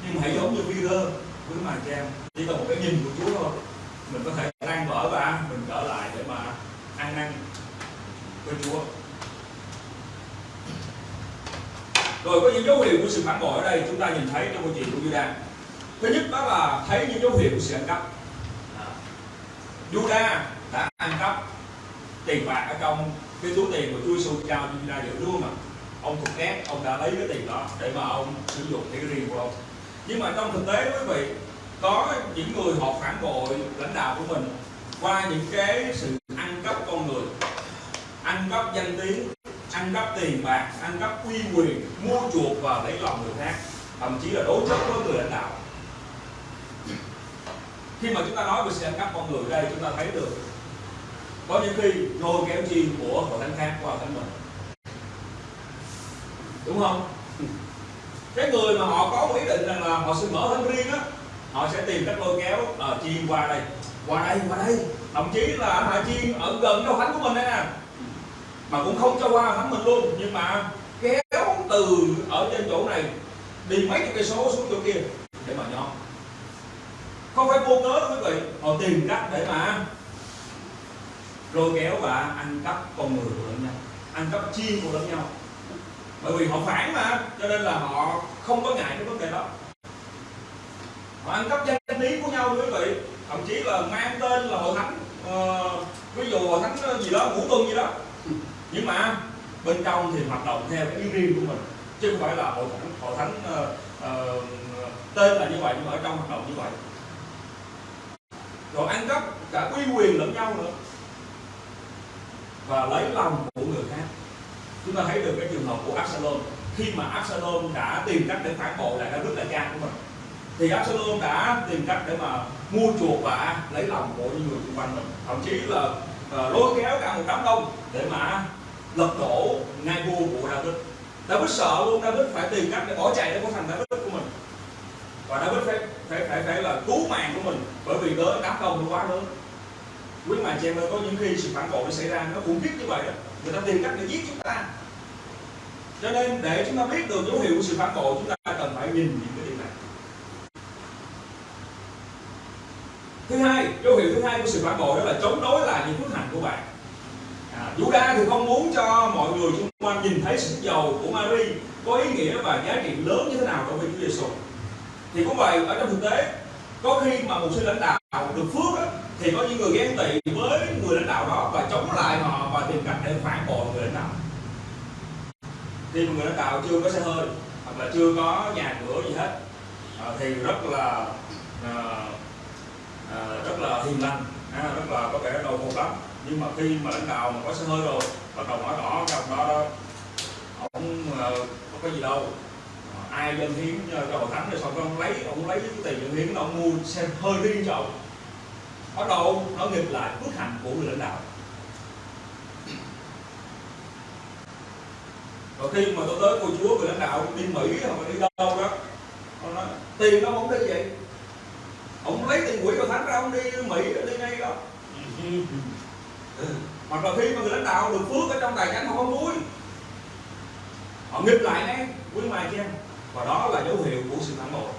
Nhưng mà hãy giống như Peter quý màn chị em chỉ cần một cái nhìn của Chúa thôi mình có thể tan vỡ và mình trở lại để mà ăn năn với Chúa. Rồi có những dấu hiệu của sự phản bội ở đây chúng ta nhìn thấy trong câu chuyện của Juda thứ nhất đó là thấy những dấu hiệu của sự ăn cắp. À. Juda đã ăn cắp tiền bạc ở trong cái túi tiền của Chúa Giêsu trao cho Juda giữ luôn mà ông thuộc ghét ông đã lấy cái tiền đó để mà ông sử dụng cái riêng của ông. Nhưng mà trong thực tế, quý vị, có những người họ phản bội lãnh đạo của mình qua những cái sự ăn cắp con người, ăn cắp danh tiếng, ăn cắp tiền bạc, ăn cắp uy quyền, mua chuộc và lấy lòng người khác, thậm chí là đối chất với người lãnh đạo khi mà chúng ta nói về sự ăn cắp con người đây chúng ta thấy được có những khi lôi kéo chi của hội thánh khác qua thánh mình. Đúng không? Cái người mà họ có ý định rằng là họ sẽ mở thánh riêng á họ sẽ tìm cách lôi kéo à, chi qua đây. Qua đây qua đây. Thậm chí là họ chi ở gần đâu thánh của mình đây nè. Mà cũng không cho qua thánh mình luôn nhưng mà kéo từ ở trên chỗ này đi mấy chục cây số xuống chỗ kia để mà nhóm không phải vô cớ quý vị. Họ tìm cách để mà lôi kéo và ăn cắp con người của lẫn nhau ăn cắp chiên của lẫn nhau. Bởi vì họ phản mà cho nên là họ không có ngại cái vấn đề đó. Họ ăn cắp danh tiếng của nhau quý vị. Thậm chí là mang tên là hội thánh uh, ví dụ hội thánh ờ, gì đó ngũ tuần gì đó. Nhưng mà bên trong thì hoạt động theo cái ý riêng của mình chứ không phải là hội thánh hội thánh uh, uh, tên là như vậy nhưng mà ở trong hoạt động như vậy rồi ăn cắp cả uy quyền lẫn nhau nữa. Và lấy lòng của người khác. Chúng ta thấy được cái trường hợp của Absalom. Khi mà Absalom đã tìm cách để phản bội lại cái nước đại cha của mình thì Absalom đã tìm cách để mà mua chuộc và lấy lòng của những người xung quanh mình. Thậm chí là uh, lôi kéo cả một đám đông để mà lật đổ ngai vua của David David sợ luôn David phải tìm cách để bỏ chạy để có thành David của mình và David phải phải phải phải là cứu mạng của mình bởi vì cớ đám đông nó quá lớn. Quý mà chị em ơi có những khi sự phản bội nó xảy ra nó khủng khiếp như vậy đó người ta tìm cách để giết chúng ta. Cho nên để chúng ta biết được dấu hiệu của sự phản bội chúng ta cần phải nhìn những cái điều này. Thứ hai dấu hiệu thứ hai của sự phản bội đó là chống đối lại những phước hạnh của bạn. À, Judas thì không muốn cho mọi người xung quanh nhìn thấy sức giàu của Mary có ý nghĩa và giá trị lớn như thế nào đối với Chúa Giêsu thì cũng vậy ở trong thực tế có khi mà một sư lãnh đạo được phước đó, thì có những người ghen tị với người lãnh đạo đó và chống lại họ và tìm cách để phản bội người lãnh đạo. Khi mà người lãnh đạo chưa có xe hơi hoặc là chưa có nhà cửa gì hết à, thì rất là à, à, rất là hiền lành à, rất là có vẻ đầu một lắm. Nhưng mà khi mà lãnh đạo mà có xe hơi rồi bắt đầu nói rõ trong đó, đó không có gì đâu ai dân hiến cho hội thánh rồi xong ông lấy ông lấy cái tiền dân hiến ông mua xe hơi riêng cho ông. Bắt đầu nó nghịch lại phước hạnh của người lãnh đạo. Rồi khi mà tôi tới cô chúa, người lãnh đạo đi mỹ hoặc là đi đâu đó, ông nói, tiền nó không đi vậy? Ông lấy tiền quỹ hội thánh ra, ông đi mỹ đi ngay đó. Hoặc là khi mà người lãnh đạo được phước ở trong tài chánh họ không vui họ nghịch lại ngay quý mày kia em và đó là dấu hiệu của sự phản bội.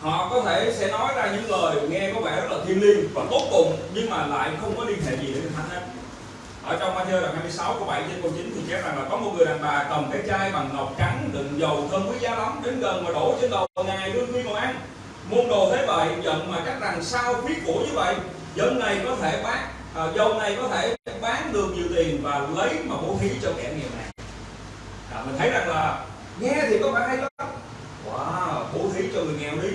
Họ có thể sẽ nói ra những lời nghe có vẻ rất là thiêng liêng và tốt bụng nhưng mà lại không có đi hệ gì đến thánh hết ở trong Matthew đoạn 26 câu 7 trên câu 9 thì chép rằng là có một người đàn bà cầm cái chai bằng ngọc trắng đựng dầu thơm quý giá lắm đến gần mà đổ trên đầu ngài đương khi ngồi ăn. Môn đồ thế vậy giận mà chắc rằng sao phí của như vậy? Dân này có thể bán à, dầu này có thể bán được nhiều tiền và lấy mà bố thí cho kẻ nghèo này. À, mình thấy rằng là nghe thì có vẻ hay lắm. Wow bố thí cho người nghèo đi.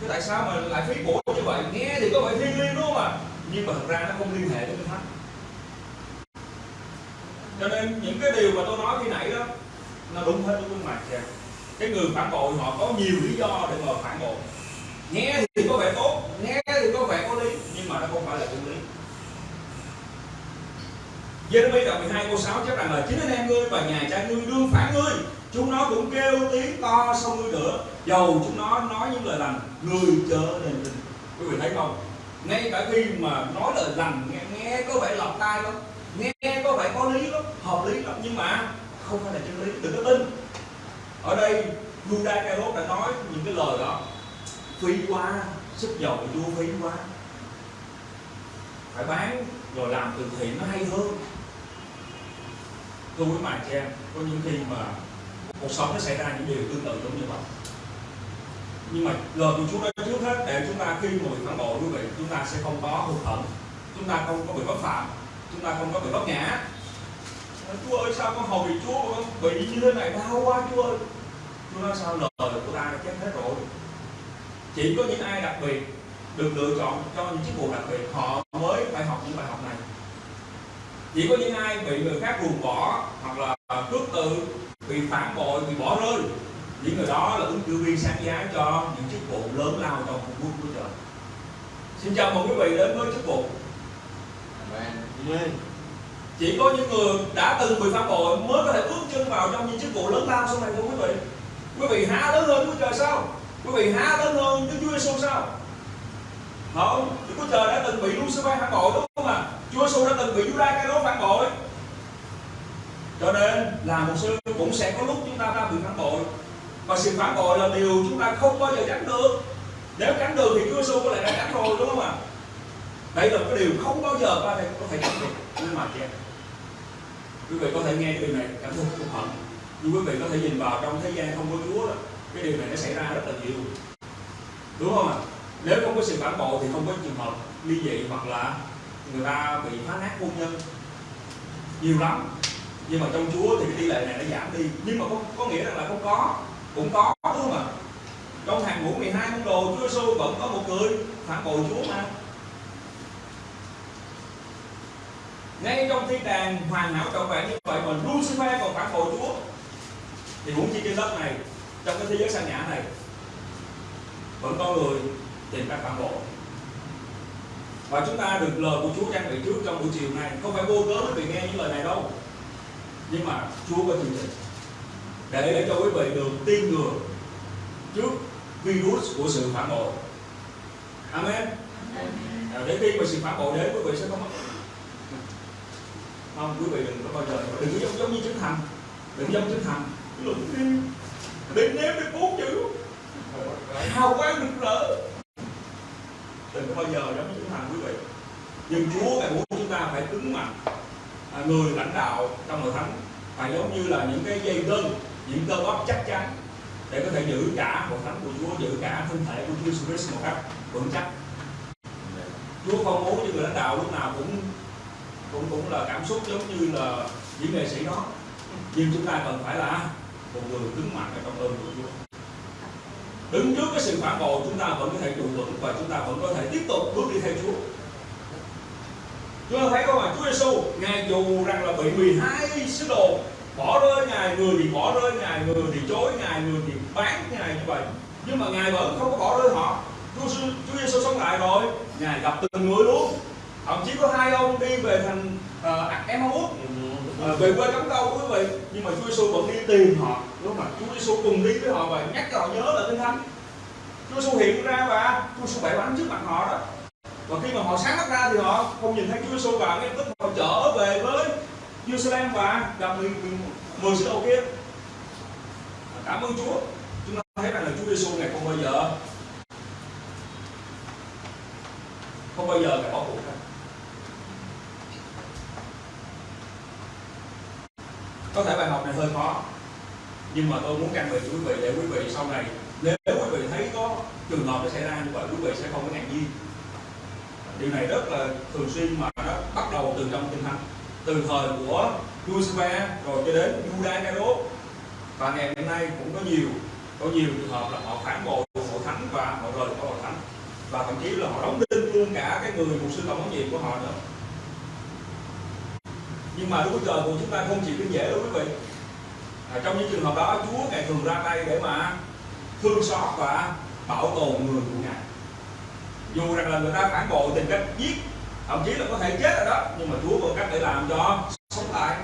Thế tại sao mà lại phí cũ như vậy? Nghe thì có vẻ thiên liêng đúng không ạ? Nhưng mà thật ra nó không liên hệ đến cho nên những cái điều mà tôi nói khi nãy đó nó đúng hết đúng mặt kìa. Cái người phản bội họ có nhiều lý do để mà phản bội. Nghe thì có vẻ tốt nghe thì có vẻ có lý nhưng mà nó không phải là công lý. Jeremy đoạn 12 câu 6 chép rằng là chính anh em ngươi và nhà cha ngươi đương phản ngươi. Chúng nó cũng kêu tiếng to sau ngươi nữa dầu chúng nó nói những lời lành người chớ nên tin. Quý vị thấy không? Ngay cả khi mà nói lời lành nghe, nghe có vẻ lọc tai lắm nghe có vẻ có lý lắm, hợp lý lắm, nhưng mà không phải là chân lý, đừng có tin. Ở đây Judas Iscariot đã nói những cái lời đó. Phí quá, sức dầu của Chúa phí quá. Phải bán rồi làm từ thiện nó hay hơn. Thưa quý bạn chị em có những khi mà cuộc sống nó xảy ra những điều tương tự giống như vậy. Nhưng mà lời của Chúa nói trước hết, để chúng ta khi mà bị phản bội quý vị, chúng ta sẽ không có hụt hận chúng ta không có bị bất phạm chúng ta không có bị bất ngã Chúa ơi, sao con hầu bị Chúa con bị như thế này? Đau quá, Chúa ơi. Chúa nói, sao lời của ta đã chết hết rồi? Chỉ có những ai đặc biệt được lựa chọn cho những chức vụ đặc biệt, họ mới phải học những bài học này. Chỉ có những ai bị người khác ruồng bỏ hoặc là cướp tự bị phản bội, bị bỏ rơi, những người đó là ứng cử viên sáng giá cho những chức vụ lớn lao trong công quốc của trời. Xin chào mừng quý vị đến với chức vụ chỉ có những người đã từng bị phản bội mới có thể bước chân vào trong những chức vụ lớn lao sau này thôi, quý vị. Quý vị há lớn hơn Chúa Trời sao? Quý vị há lớn hơn Đức Chúa Giêsu sao? Không, Đức Chúa Trời đã từng bị Lucifer phản bội, đúng không ạ? Chúa Giêsu đã từng bị Judas cái đó phản bội. Cho nên là một sư cũng sẽ có lúc chúng ta đã bị phản bội. Và sự phản bội là điều chúng ta không bao giờ tránh được. Nếu tránh được thì Chúa Giêsu có lẽ đã tránh rồi, đúng không ạ? Đấy là cái điều không bao giờ ba thầy có thể tránh được. Nhưng mà chị quý vị có thể nghe điều này cảm thấy không hận. Nhưng quý vị có thể nhìn vào trong thế gian không có Chúa đó cái điều này nó xảy ra rất là nhiều. Đúng không ạ? Nếu không có sự phản bội thì không có trường hợp ly dị hoặc là người ta bị phá nát hôn nhân. Nhiều lắm. Nhưng mà trong Chúa thì cái tỷ lệ này nó giảm đi. Nhưng mà có, có nghĩa rằng là không có. Cũng có đúng không ạ? Trong hàng ngũ 12 môn đồ Chúa Giêsu vẫn có một người phản bội Chúa mà. Ngay trong thiên đàng hoàn hảo trọn vẹn như vậy mà Lucifer còn phản bội Chúa. Thì huống chi trên đất này trong cái thế giới sang nhã này vẫn có người tìm cách phản bội và chúng ta được lời của Chúa trang bị trước trong buổi chiều này không phải vô cớ quý vị nghe những lời này đâu. Nhưng mà Chúa có chương trình để để cho quý vị được tiên ngừa trước virus của sự phản bội. Amen. À, để khi mà sự phản bội đến quý vị sẽ không mất không quý vị đừng có bao giờ đừng giống, giống như chứng thành đừng giống chứng thành luận đi đừng nếm được bốn chữ. Hào quang được rỡ. Đừng có bao giờ giống như chứng thành quý vị. Nhưng Chúa ngài muốn chúng ta phải cứng mạnh. À, người lãnh đạo trong hội thánh phải giống như là những cái dây gân những cơ bắp chắc chắn để có thể giữ cả hội thánh của Chúa giữ cả thân thể của Chúa Jesus một cách vững chắc. Chúa không muốn những người lãnh đạo lúc nào cũng cũng cũng là cảm xúc giống như là những nghệ sĩ đó. Nhưng chúng ta cần phải là một người đứng mạnh ở trong ơn của Chúa đứng trước cái sự phản bội chúng ta vẫn có thể trụ vững và chúng ta vẫn có thể tiếp tục bước đi theo Chúa. Chúng ta thấy không ạ? Chúa Giêsu ngài dù rằng là bị 12 sứ đồ bỏ rơi ngài người thì bỏ rơi ngài người thì chối ngài người thì bán ngài như vậy. Nhưng mà ngài vẫn không có bỏ rơi họ. Chúa, Chúa Giêsu sống lại rồi ngài gặp từng người luôn thậm chí có hai ông đi về thành uh, Emmaus uh, về quê cắm câu quý vị nhưng mà Chúa Giêsu vẫn đi tìm họ. Đúng không Chúa Giêsu cùng đi với họ và nhắc cho họ nhớ là kinh thánh. Chúa Giêsu hiện ra và Chúa Giêsu bẻ bánh trước mặt họ đó. Và khi mà họ sáng mắt ra thì họ không nhìn thấy Chúa Giêsu và ngay tức họ trở về với Jerusalem và gặp người mười sứ đồ kia. Cảm ơn Chúa. Chúng ta thấy rằng là Chúa Giêsu ngày không bao giờ không bao giờ ngài bỏ cuộc hết có thể bài học này hơi khó. Nhưng mà tôi muốn căn về quý vị để quý vị sau này, nếu quý vị thấy có trường hợp nó xảy ra như vậy, quý vị sẽ không có ngạc nhiên. Điều này rất là thường xuyên mà nó bắt đầu từ trong kinh thánh. Từ thời của Lucifer rồi cho đến Judas Iscariot và ngày hôm nay cũng có nhiều có nhiều trường hợp là họ phản bội hội thánh và họ rời khỏi hội thánh. Và thậm chí là họ đóng đinh luôn cả cái người mục sư tổng huấn nhiệm của họ nữa nhưng mà Đức Chúa Trời của chúng ta không chỉ đơn dễ đâu quý vị. À, trong những trường hợp đó Chúa ngài thường ra tay để mà thương xót và bảo tồn người của ngài. Dù rằng là người ta phản bội tìm cách giết thậm chí là có thể chết rồi đó nhưng mà Chúa có cách để làm cho sống lại.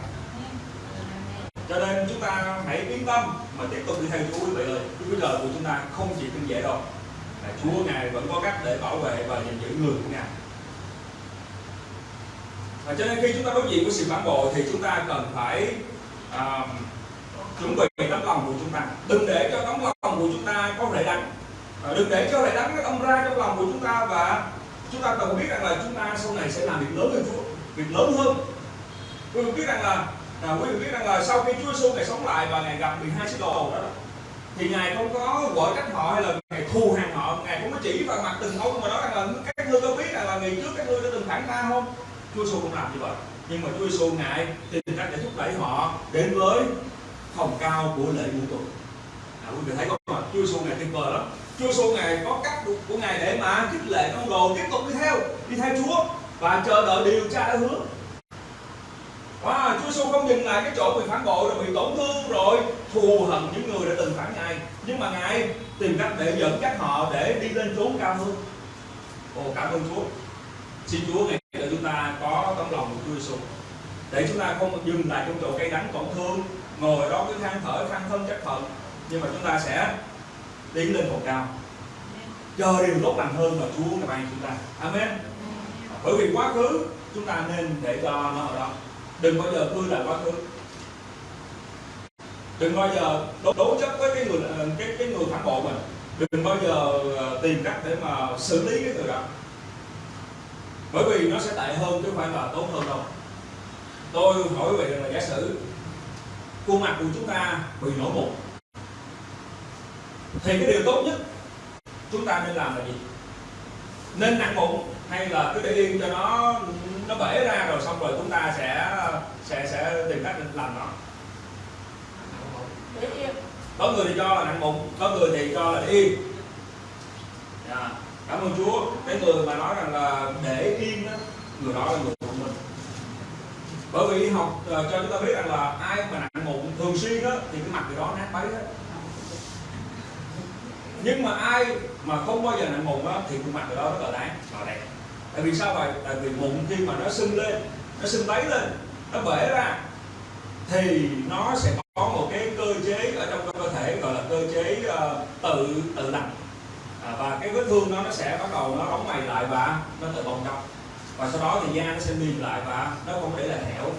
Cho nên chúng ta hãy yên tâm mà tiếp tục đi theo Chúa quý vị ơi. Đức Chúa Trời của chúng ta không chỉ đơn dễ đâu. Chúa ngài vẫn có cách để bảo vệ và gìn giữ người của ngài và cho nên khi chúng ta đối diện với sự phản bội thì chúng ta cần phải à, chuẩn bị tấm lòng của chúng ta. Đừng để cho tấm lòng của chúng ta có rễ đắng à, đừng để cho rễ đắng nó âm ra trong lòng của chúng ta và chúng ta cần biết rằng là chúng ta sau này sẽ làm việc lớn hơn Chúa việc lớn hơn. Quý vị biết rằng là à, quý vị biết rằng là sau khi Chúa Giêsu ngày sống lại và ngày gặp 12 sứ đồ đó thì ngài không có vợ trách họ hay là ngài thù hàng họ. Ngài cũng có chỉ vào mặt từng ông mà nói rằng là các ngươi có biết rằng là ngày trước các ngươi đã từng phản ta không? Chúa Giêsu không làm như vậy. Nhưng mà Chúa Giêsu ngài tìm cách để thúc đẩy họ đến với phòng cao của lễ ngũ tuần. À, quý vị thấy không ạ? Chúa Giêsu ngài tuyệt vời lắm. Chúa Giêsu ngài có cách của ngài để mà khích lệ con đồ tiếp tục đi theo đi theo Chúa và chờ đợi điều Cha đã hứa. Wow, Chúa Giêsu không dừng lại cái chỗ bị phản bội rồi bị tổn thương rồi thù hận những người đã từng phản ngài. Nhưng mà ngài tìm cách để dẫn dắt họ để đi lên chốn cao hơn. Ồ cảm ơn Chúa. Xin Chúa ngày chúng ta có tấm lòng của Chúa Giêsu để chúng ta không dừng lại trong chỗ cây đắng tổn thương ngồi đó cứ than thở than thân trách phận nhưng mà chúng ta sẽ đi lên phòng cao. Chờ điều tốt lành hơn mà Chúa ngài ban chúng ta. Amen. Bởi vì quá khứ chúng ta nên để cho nó ở đó. Đừng bao giờ cứ lại quá khứ. Đừng bao giờ đối, đối chấp với cái người cái cái người phản bội mình. Đừng bao giờ ờ, tìm cách để mà xử lý cái người đó bởi vì nó sẽ tệ hơn chứ không phải là tốt hơn đâu. Tôi hỏi quý vị là giả sử khuôn mặt của chúng ta bị nổi mụn thì cái điều tốt nhất chúng ta nên làm là gì? Nên nặng mụn hay là cứ để yên cho nó nó bể ra rồi xong rồi chúng ta sẽ sẽ sẽ tìm cách làm nó? Để yên. Có người thì cho là nặng mụn có người thì cho là để yên. Dạ cảm ơn chúa. Cái người mà nói rằng là để yên đó, người đó là người thông minh bởi vì học uh, cho chúng ta biết rằng là ai mà nặng mụn thường xuyên đó thì cái mặt người đó nát bấy hết. Nhưng mà ai mà không bao giờ nặng mụn đó thì khuôn mặt người đó rất là đáng và đẹp. Tại vì sao vậy? Tại vì mụn khi mà nó sưng lên nó sưng bấy lên nó bể ra thì nó sẽ có một cái cơ chế ở trong cơ thể gọi là cơ chế uh, tự tự lành à, và cái vết thương đó nó sẽ bắt đầu nó đóng mày lại và nó tự bong tróc. Và sau đó thì da nó sẽ mềm lại và nó không để là hẻo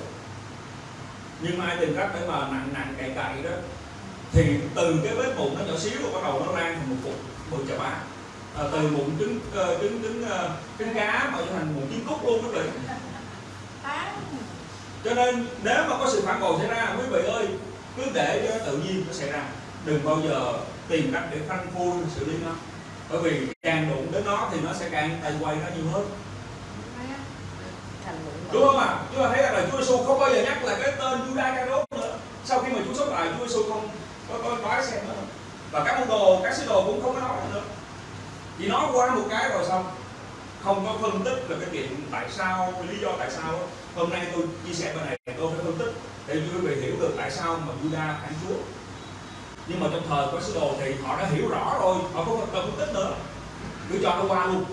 nhưng mà ai tìm cách để mà nặng nặng cày cày đó thì từ cái vết mụn nó nhỏ xíu rồi bắt đầu nó lan thành một cục bự chà bá. À, từ mụn trứng uh, trứng trứng uh, trứng cá mà trở thành mụn trứng cút luôn quý vị cho nên nếu mà có sự phản bội xảy ra quý vị ơi cứ để cho tự nhiên nó xảy ra. Đừng bao giờ tìm cách để phanh phui xử lý nó bởi vì càng đụng đến nó thì nó sẽ càng tay quay nó nhiều hơn. Đúng không ạ? À? chúng ta thấy rằng là Chúa Giêsu không bao giờ nhắc lại cái tên Judas Iscariot nữa. Sau khi mà Chúa sống lại, Chúa Giêsu không có có nói xem nữa. Và các môn đồ, các sứ đồ cũng không có nói nữa. Chỉ nói qua một cái rồi xong. Không có phân tích là cái chuyện tại sao cái lý do tại sao hôm nay tôi chia sẻ bên này, tôi phải phân tích để quý vị hiểu được tại sao mà Judas phản Chúa nhưng mà trong thời của sứ đồ thì họ đã hiểu rõ rồi. Họ không cần phân tích nữa. Cứ cho nó qua luôn.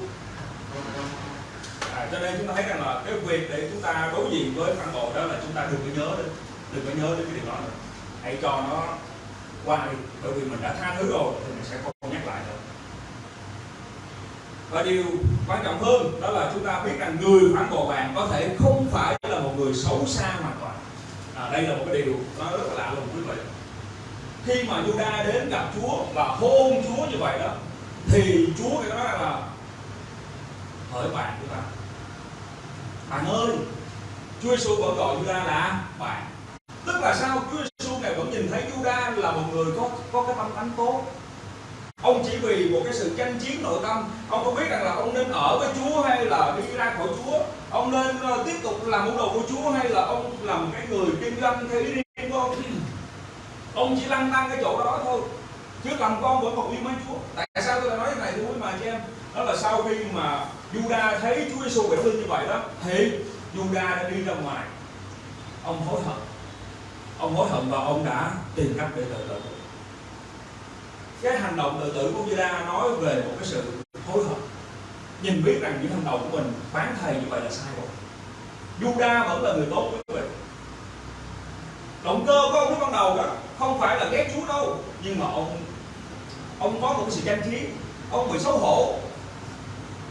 À, cho nên chúng ta thấy rằng là cái việc để chúng ta đối diện với phản bội đó là chúng ta đừng có nhớ đến đừng có nhớ đến cái điều đó nữa. Hãy cho nó qua đi. Bởi vì mình đã tha thứ rồi thì mình sẽ không nhắc lại nữa. Và điều quan trọng hơn đó là chúng ta biết rằng người phản bội bạn có thể không phải là một người xấu xa hoàn toàn. À, đây là một cái điều nó rất là lạ lùng quý vị khi mà Juda đến gặp Chúa và hôn Chúa như vậy đó, thì Chúa cái đó là, hỡi bạn của ta. Bạn ơi, Chúa Giêsu vẫn gọi Juda là bạn. Tức là sao? Chúa Giêsu này vẫn nhìn thấy Juda là một người có có cái tâm tánh tốt. Ông chỉ vì một cái sự tranh chiến nội tâm. Ông có biết rằng là ông nên ở với Chúa hay là đi ra khỏi Chúa. Ông nên ờ, tiếp tục làm môn đồ của Chúa hay là ông làm cái người kinh doanh theo ý riêng của ông? Ông chỉ lăn tăng cái chỗ đó thôi. Chứ lòng con vẫn còn yêu mến Chúa. Tại sao tôi lại nói cái này thưa quý mà chị em? Đó là sau khi mà Juda thấy Chúa Giêsu biểu linh như vậy đó thì Juda đã đi ra ngoài. Ông hối hận. Ông hối hận và ông đã tìm cách để tự tử. Cái hành động tự tử của Juda nói về một cái sự hối hận. Nhìn biết rằng những hành động của mình bán thầy như vậy là sai rồi. Juda vẫn là người tốt quý vị động cơ của ông lúc ban đầu đó không phải là ghét Chúa đâu, nhưng mà ông ông có một cái sự tranh chiến ông bị xấu hổ.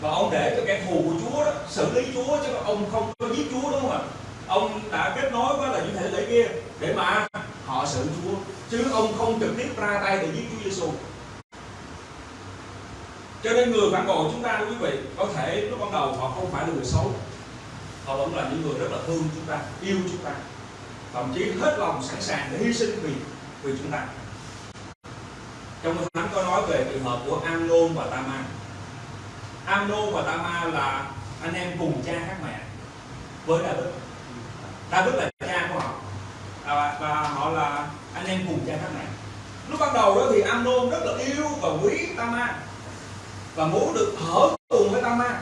Và ông để cho kẻ thù của Chúa đó xử lý Chúa chứ ông không có giết Chúa đúng không ạ? Ông đã kết nối với là những thể lễ kia để mà họ xử Chúa, chứ ông không trực tiếp ra tay để giết Chúa Giêsu cho nên người phản bội chúng ta quý vị, có thể lúc ban đầu họ không phải là người xấu, họ vẫn là những người rất là thương chúng ta, yêu chúng ta thậm chí hết lòng sẵn sàng để hy sinh vì vì chúng ta trong kinh thánh có nói về trường hợp của Amnon và Tama. Amnon và Tama là anh em cùng cha khác mẹ với David David là cha của họ à, và họ là anh em cùng cha khác mẹ lúc ban đầu đó thì Amnon rất là yêu và quý Tama và muốn được ở cùng với Tama.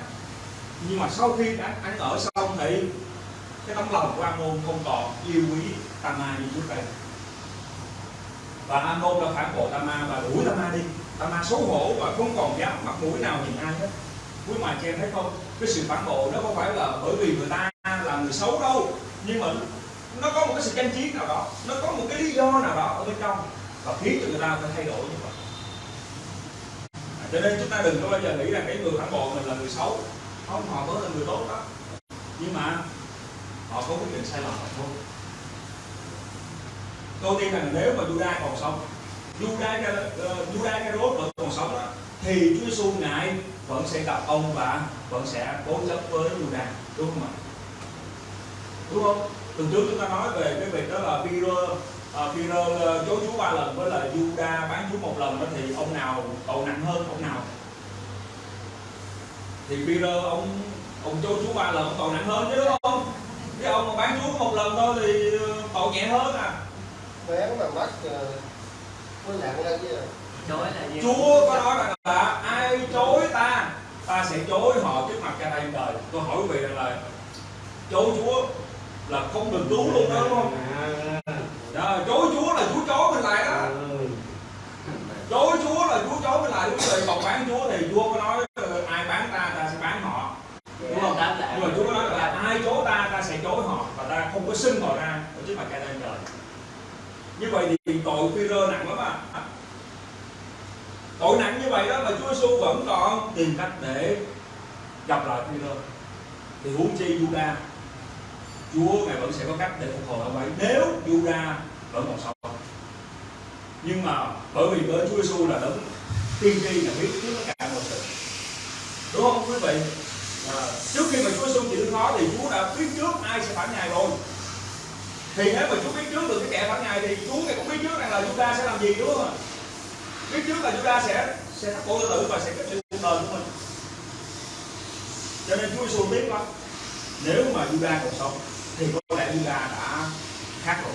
nhưng mà sau khi anh, anh ở xong thì cái tấm lòng của Amnon không còn yêu quý Tamar như trước đây. Và Amnon đã phản bội Tamar và đuổi Tamar đi. Tamar xấu hổ và không còn dám mặt mũi nào nhìn ai hết. Quý mà chị em thấy không? Cái sự phản bội nó không phải là bởi vì người ta là người xấu đâu. Nhưng mà nó có một cái sự tranh chiến nào đó. Nó có một cái lý do nào đó ở bên trong. Và khiến cho người ta phải thay đổi như vậy. À, cho nên chúng ta đừng có bao giờ nghĩ rằng cái người phản bội mình là người xấu. Không họ mới là người tốt đó. Nhưng mà họ có quyết định sai lầm hay thôi tôi tin rằng nếu mà Judas còn sống Judas uh, ờ, Judas Carot vẫn còn sống đó thì Chúa Giêsu ngài vẫn sẽ gặp ông và vẫn sẽ cố chấp với Judas đúng không ạ? Đúng không? Từ trước chúng ta nói về cái việc đó là Peter uh, ờ, Peter uh, ờ, chối Chúa ba lần với là Judas bán Chúa một lần đó thì ông nào tội nặng hơn ông nào? Thì Peter ông ông chối Chúa ba lần ông tội nặng hơn chứ đúng không? Cái ông mà bán Chúa một lần thôi thì tội nhẹ hơn à. Bán mà mất có nặng lên chứ. Chối là gì? Chúa có nói rằng là ai chối ta ta sẽ chối họ trước mặt cha đây đời tôi hỏi quý vị rằng là chối Chúa là không được cứu luôn đó đúng không? Đó, chối Chúa là Chúa chối mình lại đó. Chối Chúa là Chúa chối mình lại đúng rồi còn bán Chúa thì Chúa có nói ờ, ai bán ta ta sẽ bán họ. Đúng không? Đáp lại. Nhưng mà Chúa có nói là ai chối ta ta sẽ chối họ và ta xưng ra ở trước mặt cha trên trời. Như vậy thì tội phi rơ nặng lắm à. Tội nặng như vậy đó mà Chúa Giêsu vẫn còn tìm cách để gặp lại phi rơ thì huống chi Juda Chúa ngài vẫn sẽ có cách để phục hồi ông ấy nếu Juda vẫn còn sống. Nhưng mà bởi vì với Chúa Giêsu là đấng tiên tri là biết trước tất cả mọi sự. Đúng không quý vị? À, trước khi mà Chúa Giêsu chịu khó thì Chúa đã biết trước ai sẽ phản ngài rồi thì nếu mà Chúa biết trước được cái kẻ phản ngài thì Chúa ngài cũng biết trước rằng là chúng ta sẽ làm gì, đúng không ạ? Biết trước là chúng ta sẽ sẽ thắt cổ tự tử và sẽ kết thúc cuộc đời của mình. Cho nên Chúa Giêsu biết lắm, nếu mà Juda còn sống thì có lẽ Juda đã khác rồi.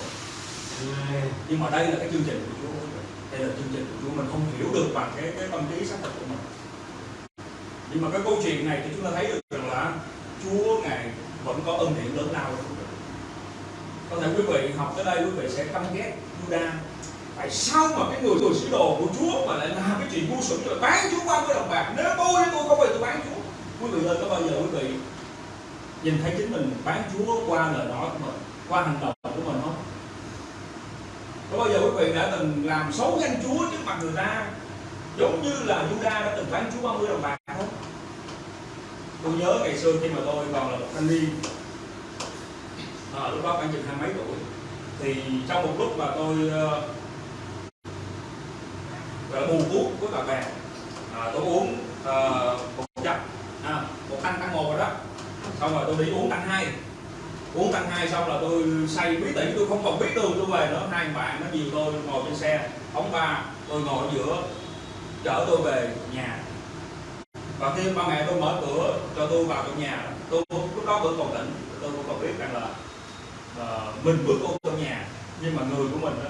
Nhưng mà đây là cái chương trình của Chúa. Đây là chương trình của Chúa, mình không hiểu được bằng cái cái tâm trí xác thực của mình. Nhưng mà cái câu chuyện này thì chúng ta thấy được rằng là Chúa ngài vẫn có ân điển lớn lao có thể quý vị học tới đây quý vị sẽ căm ghét Juda tại sao mà cái người người sứ đồ của Chúa mà lại làm cái chuyện ngu xuẩn rồi bán Chúa qua với đồng bạc? Nếu tôi tôi không phải tôi bán Chúa. Quý vị ơi, có bao giờ quý vị nhìn thấy chính mình bán Chúa qua lời nói của mình, qua hành động của mình không? Có bao giờ quý vị đã từng làm xấu danh Chúa trước mặt người ta, giống như là Juda đã từng bán Chúa 30 đồng bạc không? Tôi nhớ ngày xưa khi mà tôi còn là một thanh niên à, lúc đó khoảng chừng hai mấy tuổi. Thì trong một lúc mà tôi ờ, uh, bù là thuốc với bạn bè à, tôi uống uh, một chập à, một thanh tăng một rồi đó. Xong rồi tôi đi uống tăng hai. Uống tăng hai xong là tôi say bí tỉ tôi không còn biết đường tôi về nữa. Hai bạn nó dìu tôi ngồi trên xe ống ba tôi ngồi ở giữa chở tôi về nhà. Và khi ba mẹ tôi mở cửa cho tôi vào trong nhà tôi lúc đó vẫn còn tỉnh tôi vẫn còn biết rằng là uh, mình bước vô trong nhà nhưng mà người của mình đó,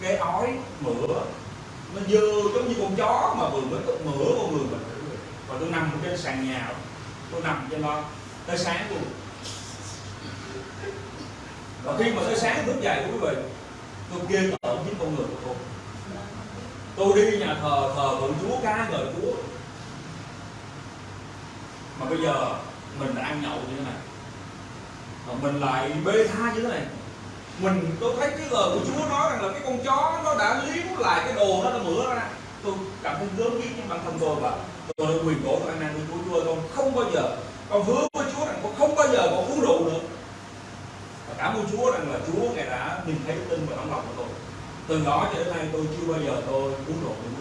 cái ói mửa nó dơ giống như con chó mà vừa mới mửa con người mình. Và tôi nằm trên sàn nhà tôi nằm trên đó tới sáng luôn. Và khi mà tới sáng thức dậy quý vị tôi ghê tởm với con người của tôi. Tôi đi nhà thờ thờ vượng chúa ca ngợi chúa. Mà bây giờ mình đã ăn nhậu như thế này mà mình lại bê tha như thế này. Mình tôi thấy cái lời của Chúa nói rằng là cái con chó nó đã liếm lại cái đồ đó, nó mửa ra. Tôi cảm thấy gớm ghiếc nhưng bản thân tôi và tôi đã quyền cổ tôi ăn năn với Chúa Chúa con không bao giờ, con hứa với Chúa rằng con không bao giờ con uống rượu nữa. Và cảm ơn Chúa rằng là Chúa ngài đã nhìn thấy tin và tấm lòng của tôi. Từ đó cho đến nay tôi chưa bao giờ tôi uống rượu nữa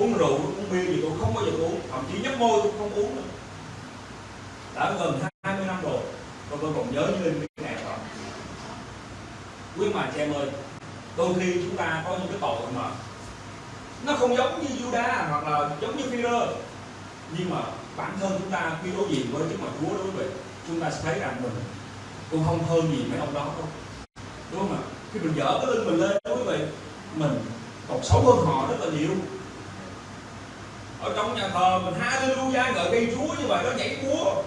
uống rượu, uống bia gì tôi không bao giờ uống, thậm chí nhấp môi tôi không uống nữa đã gần 20 năm rồi và tôi còn nhớ như in cái ngày đó quý mà chị em ơi đôi khi chúng ta có những cái tội mà nó không giống như Juda hoặc là giống như Peter, nhưng mà bản thân chúng ta khi đối diện với trước mặt Chúa đó quý vị chúng ta sẽ thấy rằng mình cũng không hơn gì mấy ông đó đâu. Đúng không ạ? Khi mình dở cái lưng mình lên đó quý vị mình còn xấu hơn họ rất là nhiều. Ở trong nhà thờ mình hallelujah ngợi cây Chúa như vậy nó nhảy múa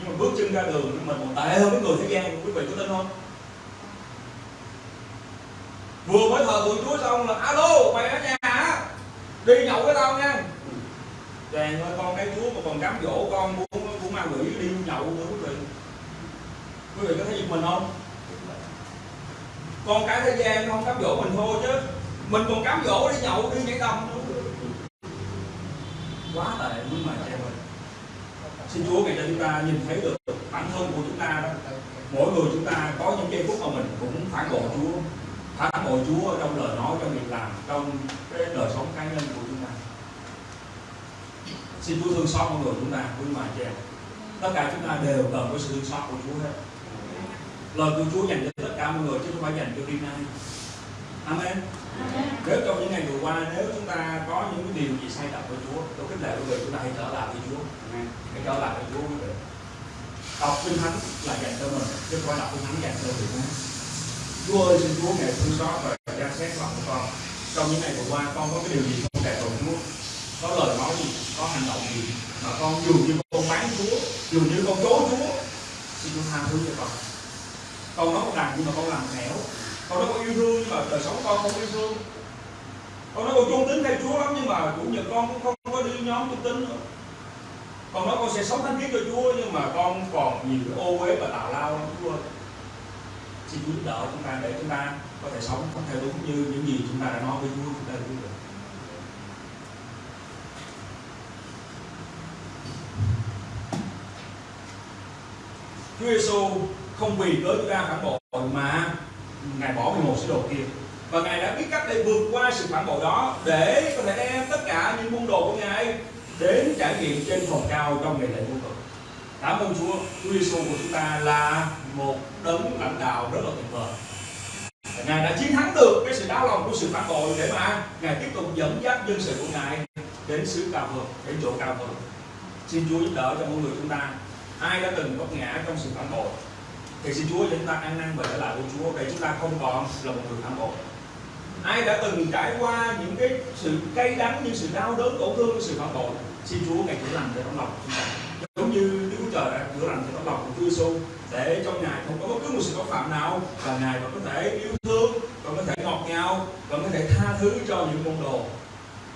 nhưng mà bước chân ra đường mình còn tệ hơn cái người thế gian, quý vị có tin không? Vừa mới thờ thượng Chúa xong là, alo, mày ở nhà hả? Đi nhậu với tao nha. Chàng ơi, con cái Chúa mà còn cám dỗ con muốn muốn ma quỷ đi nhậu nữa, quý vị. Quý vị có thấy giật mình không? Con cái thế gian không cám dỗ mình thôi chứ. Mình còn cám dỗ đi nhậu, đi nhảy đầm quá tệ quý mà chàng ơi xin Chúa ngày cho chúng ta nhìn thấy được bản thân của chúng ta đó. Mỗi người chúng ta có những giây phút mà mình cũng phản bội Chúa, phản bội Chúa trong lời nói, trong việc làm, trong cái đời sống cá nhân của chúng ta. Xin Chúa thương xót mọi người chúng ta, quý mà chị tất cả chúng ta đều cần có sự thương xót của Chúa hết. Lời của Chúa dành cho tất cả mọi người, chứ không phải dành cho riêng ai Amen. Nếu trong những ngày vừa qua nếu chúng ta có những cái điều gì sai lầm với Chúa, tôi khích lệ quý vị chúng ta hãy trở lại với Chúa. Hãy trở lại với Chúa quý vị. Đọc kinh thánh là dành cho mình, chứ không phải đọc kinh thánh dành cho người khác. Chúa ơi, xin Chúa ngài thương xót và ra xét lòng của con. Trong những ngày vừa qua con có cái điều gì không đẹp với Chúa, có lời nói gì, có hành động gì mà con dù như con bán Chúa, dù như con chối Chúa, xin Chúa tha thứ cho con. Con nói một đằng nhưng mà con làm nẻo, con nó có yêu thương nhưng mà đời sống con không yêu thương. Con nó có trung tín theo Chúa lắm, nhưng mà chủ nhật con cũng không có đi nhóm trung tín nữa. Con nói con sẽ sống thánh kiến cho Chúa, nhưng mà con còn nhiều ô uế và tào lao lắm, Chúa ơi. Xin Chúa giúp đỡ chúng ta để chúng ta có thể sống theo đúng như những gì chúng ta đã nói với Chúa chúng ta được Chúa Giêsu không vì cớ chúng ta phản bội mà ngài bỏ 11 sứ đồ kia và ngài đã biết cách để vượt qua sự phản bội đó để có thể đem tất cả những môn đồ của ngài đến trải nghiệm trên phòng cao trong ngày lễ vô cực cảm ơn Chúa Chúa Giêsu của chúng ta là một đấng lãnh đạo rất là tuyệt vời Ngài đã chiến thắng được cái sự đau lòng của sự phản bội để mà Ngài tiếp tục dẫn dắt dân sự của Ngài đến xứ cao hơn, đến chỗ cao hơn. Xin Chúa giúp đỡ cho mọi người chúng ta. Ai đã từng vấp ngã trong sự phản bội, thì xin Chúa cho chúng ta ăn năn và trở lại với Chúa. Để chúng ta không còn là một người phản bội. Ai đã từng trải qua những cái sự cay đắng những sự đau đớn tổn thương những sự phản bội xin Chúa ngài chữa lành cho tấm lòng chúng ta. Giống như Đức Chúa Trời đã chữa lành cho tấm lòng của Chúa Giêsu để trong ngài không có bất cứ một sự có phạm nào và ngài vẫn có thể yêu thương vẫn có thể ngọt ngào vẫn có thể tha thứ cho những môn đồ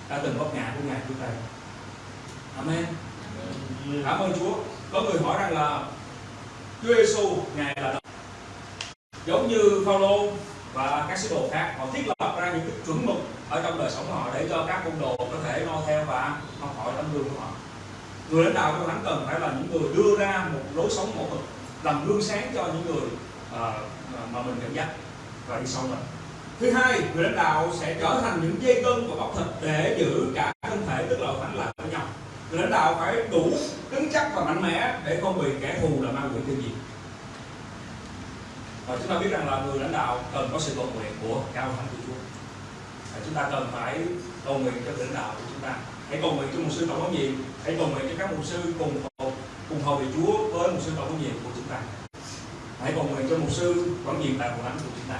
đã từng vấp ngã của ngài trước đây. Amen. Cảm ơn Chúa. Có người hỏi rằng là Chúa Giêsu ngài là giống như Phaolô và các sứ đồ khác họ thiết lập ra những cái chuẩn mực ở trong đời sống của họ để cho các môn đồ có thể noi theo và học hỏi tấm gương của họ. Người lãnh đạo của thánh cần phải là những người đưa ra một lối sống mẫu mực làm gương sáng cho những người uh, mà mình cảm giác và đi sau mình. Thứ hai người lãnh đạo sẽ trở thành những dây cân và bắp thịt để giữ cả thân thể tức là thánh lại với nhau. Người lãnh đạo phải đủ cứng chắc và mạnh mẽ để không bị kẻ thù là ma quỷ tiêu diệt và chúng ta biết rằng là người lãnh đạo cần có sự cầu nguyện của cao thánh của Chúa. Và chúng ta cần phải cầu nguyện cho lãnh đạo của chúng ta. Hãy cầu nguyện cho một sư tổng có nhiệm. Hãy cầu nguyện cho các mục sư cùng hầu cùng hầu vị Chúa với một sư tổng có nhiệm của chúng ta. Hãy cầu nguyện cho một sư quản nhiệm tại hội thánh của chúng ta.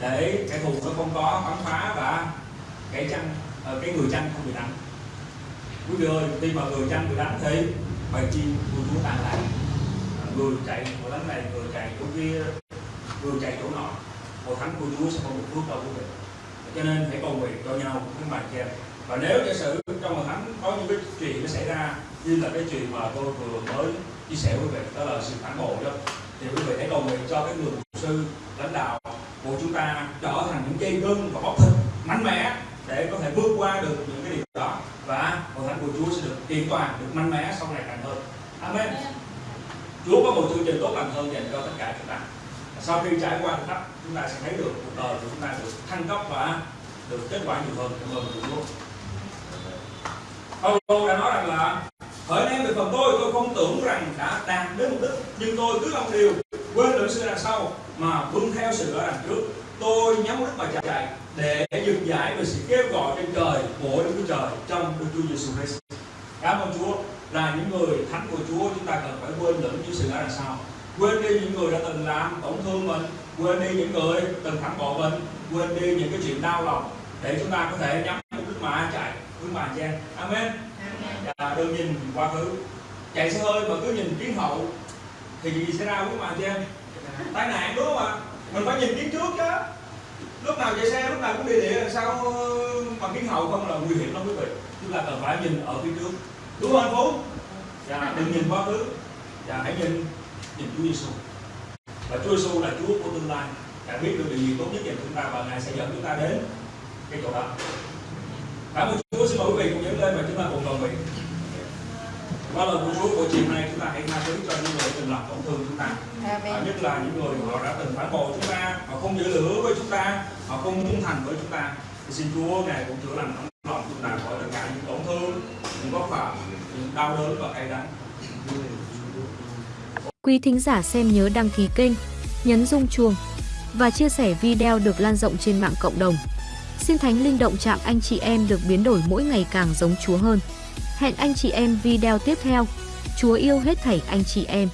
Để kẻ thù nó không có bắn phá và cái chăn ờ, cái người chăn không bị đánh. Quý vị ơi, khi mà người chăn bị đánh thì bài chi của muốn tan lại à, người chạy chỗ đánh này, người chạy chỗ kia, người chạy chỗ nọ. Một thắng của Chúa sẽ không được phước đâu quý vị cho nên hãy cầu nguyện cho nhau cái bài kia và nếu giả sử trong một tháng có những cái chuyện nó xảy ra, như là cái chuyện mà tôi vừa mới chia sẻ với quý vị, đó là sự phản bội đó, thì quý vị hãy cầu nguyện cho cái người mục sư, lãnh đạo của chúng ta trở thành những dây gân và bóc thịt mạnh mẽ để có thể vượt qua được những cái đó. Và hội thánh của Chúa sẽ được kiện toàn được mạnh mẽ sau này càng hơn. Amen. Chúa có một chương trình tốt lành hơn dành cho tất cả chúng ta. Sau khi trải qua thử thách chúng ta sẽ thấy được cuộc đời của chúng ta được thăng cấp và được kết quả nhiều hơn. Cảm ơn Chúa. Paulo đã nói rằng là hỡi em về phần tôi tôi không tưởng rằng đã đạt đến mục đích nhưng tôi cứ làm điều quên lượng sự đằng sau mà vươn theo sự ở đằng trước. Tôi nhắm đích mà chạy để dừng giải về sự kêu gọi trên trời của Đức Chúa Trời trong Đức Chúa Giêsu Christ. Cảm ơn Chúa là những người thánh của Chúa chúng ta cần phải quên lẫn những sự ở đằng sau. Quên đi những người đã từng làm tổn thương mình quên đi những người từng phản bội mình quên đi những cái chuyện đau lòng để chúng ta có thể nhắm mục đích mà chạy với mà chen amen. Và đừng nhìn quá khứ. Chạy xe hơi mà cứ nhìn kiến hậu thì gì xảy ra với mà chen tai nạn đúng không ạ? Mình phải nhìn kiến trước chứ lúc nào chạy xe lúc nào cũng đi địa sao mà kiến hậu không là nguy hiểm lắm quý vị. Chúng ta cần phải nhìn ở phía trước. Đúng không anh phú dạ đừng nhìn quá khứ. Dạ hãy nhìn nhìn Chúa Giêsu và Chúa Giêsu là Chúa của tương lai. Ngài biết được điều gì tốt nhất dành chúng ta và Ngài sẽ dẫn chúng ta đến cái chỗ đó. Cảm ơn Chúa. Xin mời quý vị cùng nhớ lên và chúng ta cùng cầu nguyện. Qua lời của Chúa của chiều nay chúng ta hãy tha thứ cho những người từng làm tổn thương chúng ta. À, nhất là những người họ đã từng phản bội chúng ta họ không giữ lửa với chúng ta họ không trung thành với chúng ta thì xin Chúa ngài cũng chữa lành tấm lòng chúng ta khỏi tất cả những tổn thương những vất phạm những đau đớn và cay đắng Quý thính giả xem nhớ đăng ký kênh, nhấn rung chuông và chia sẻ video được lan rộng trên mạng cộng đồng. Xin Thánh Linh động chạm anh chị em được biến đổi mỗi ngày càng giống Chúa hơn. Hẹn anh chị em video tiếp theo. Chúa yêu hết thảy anh chị em.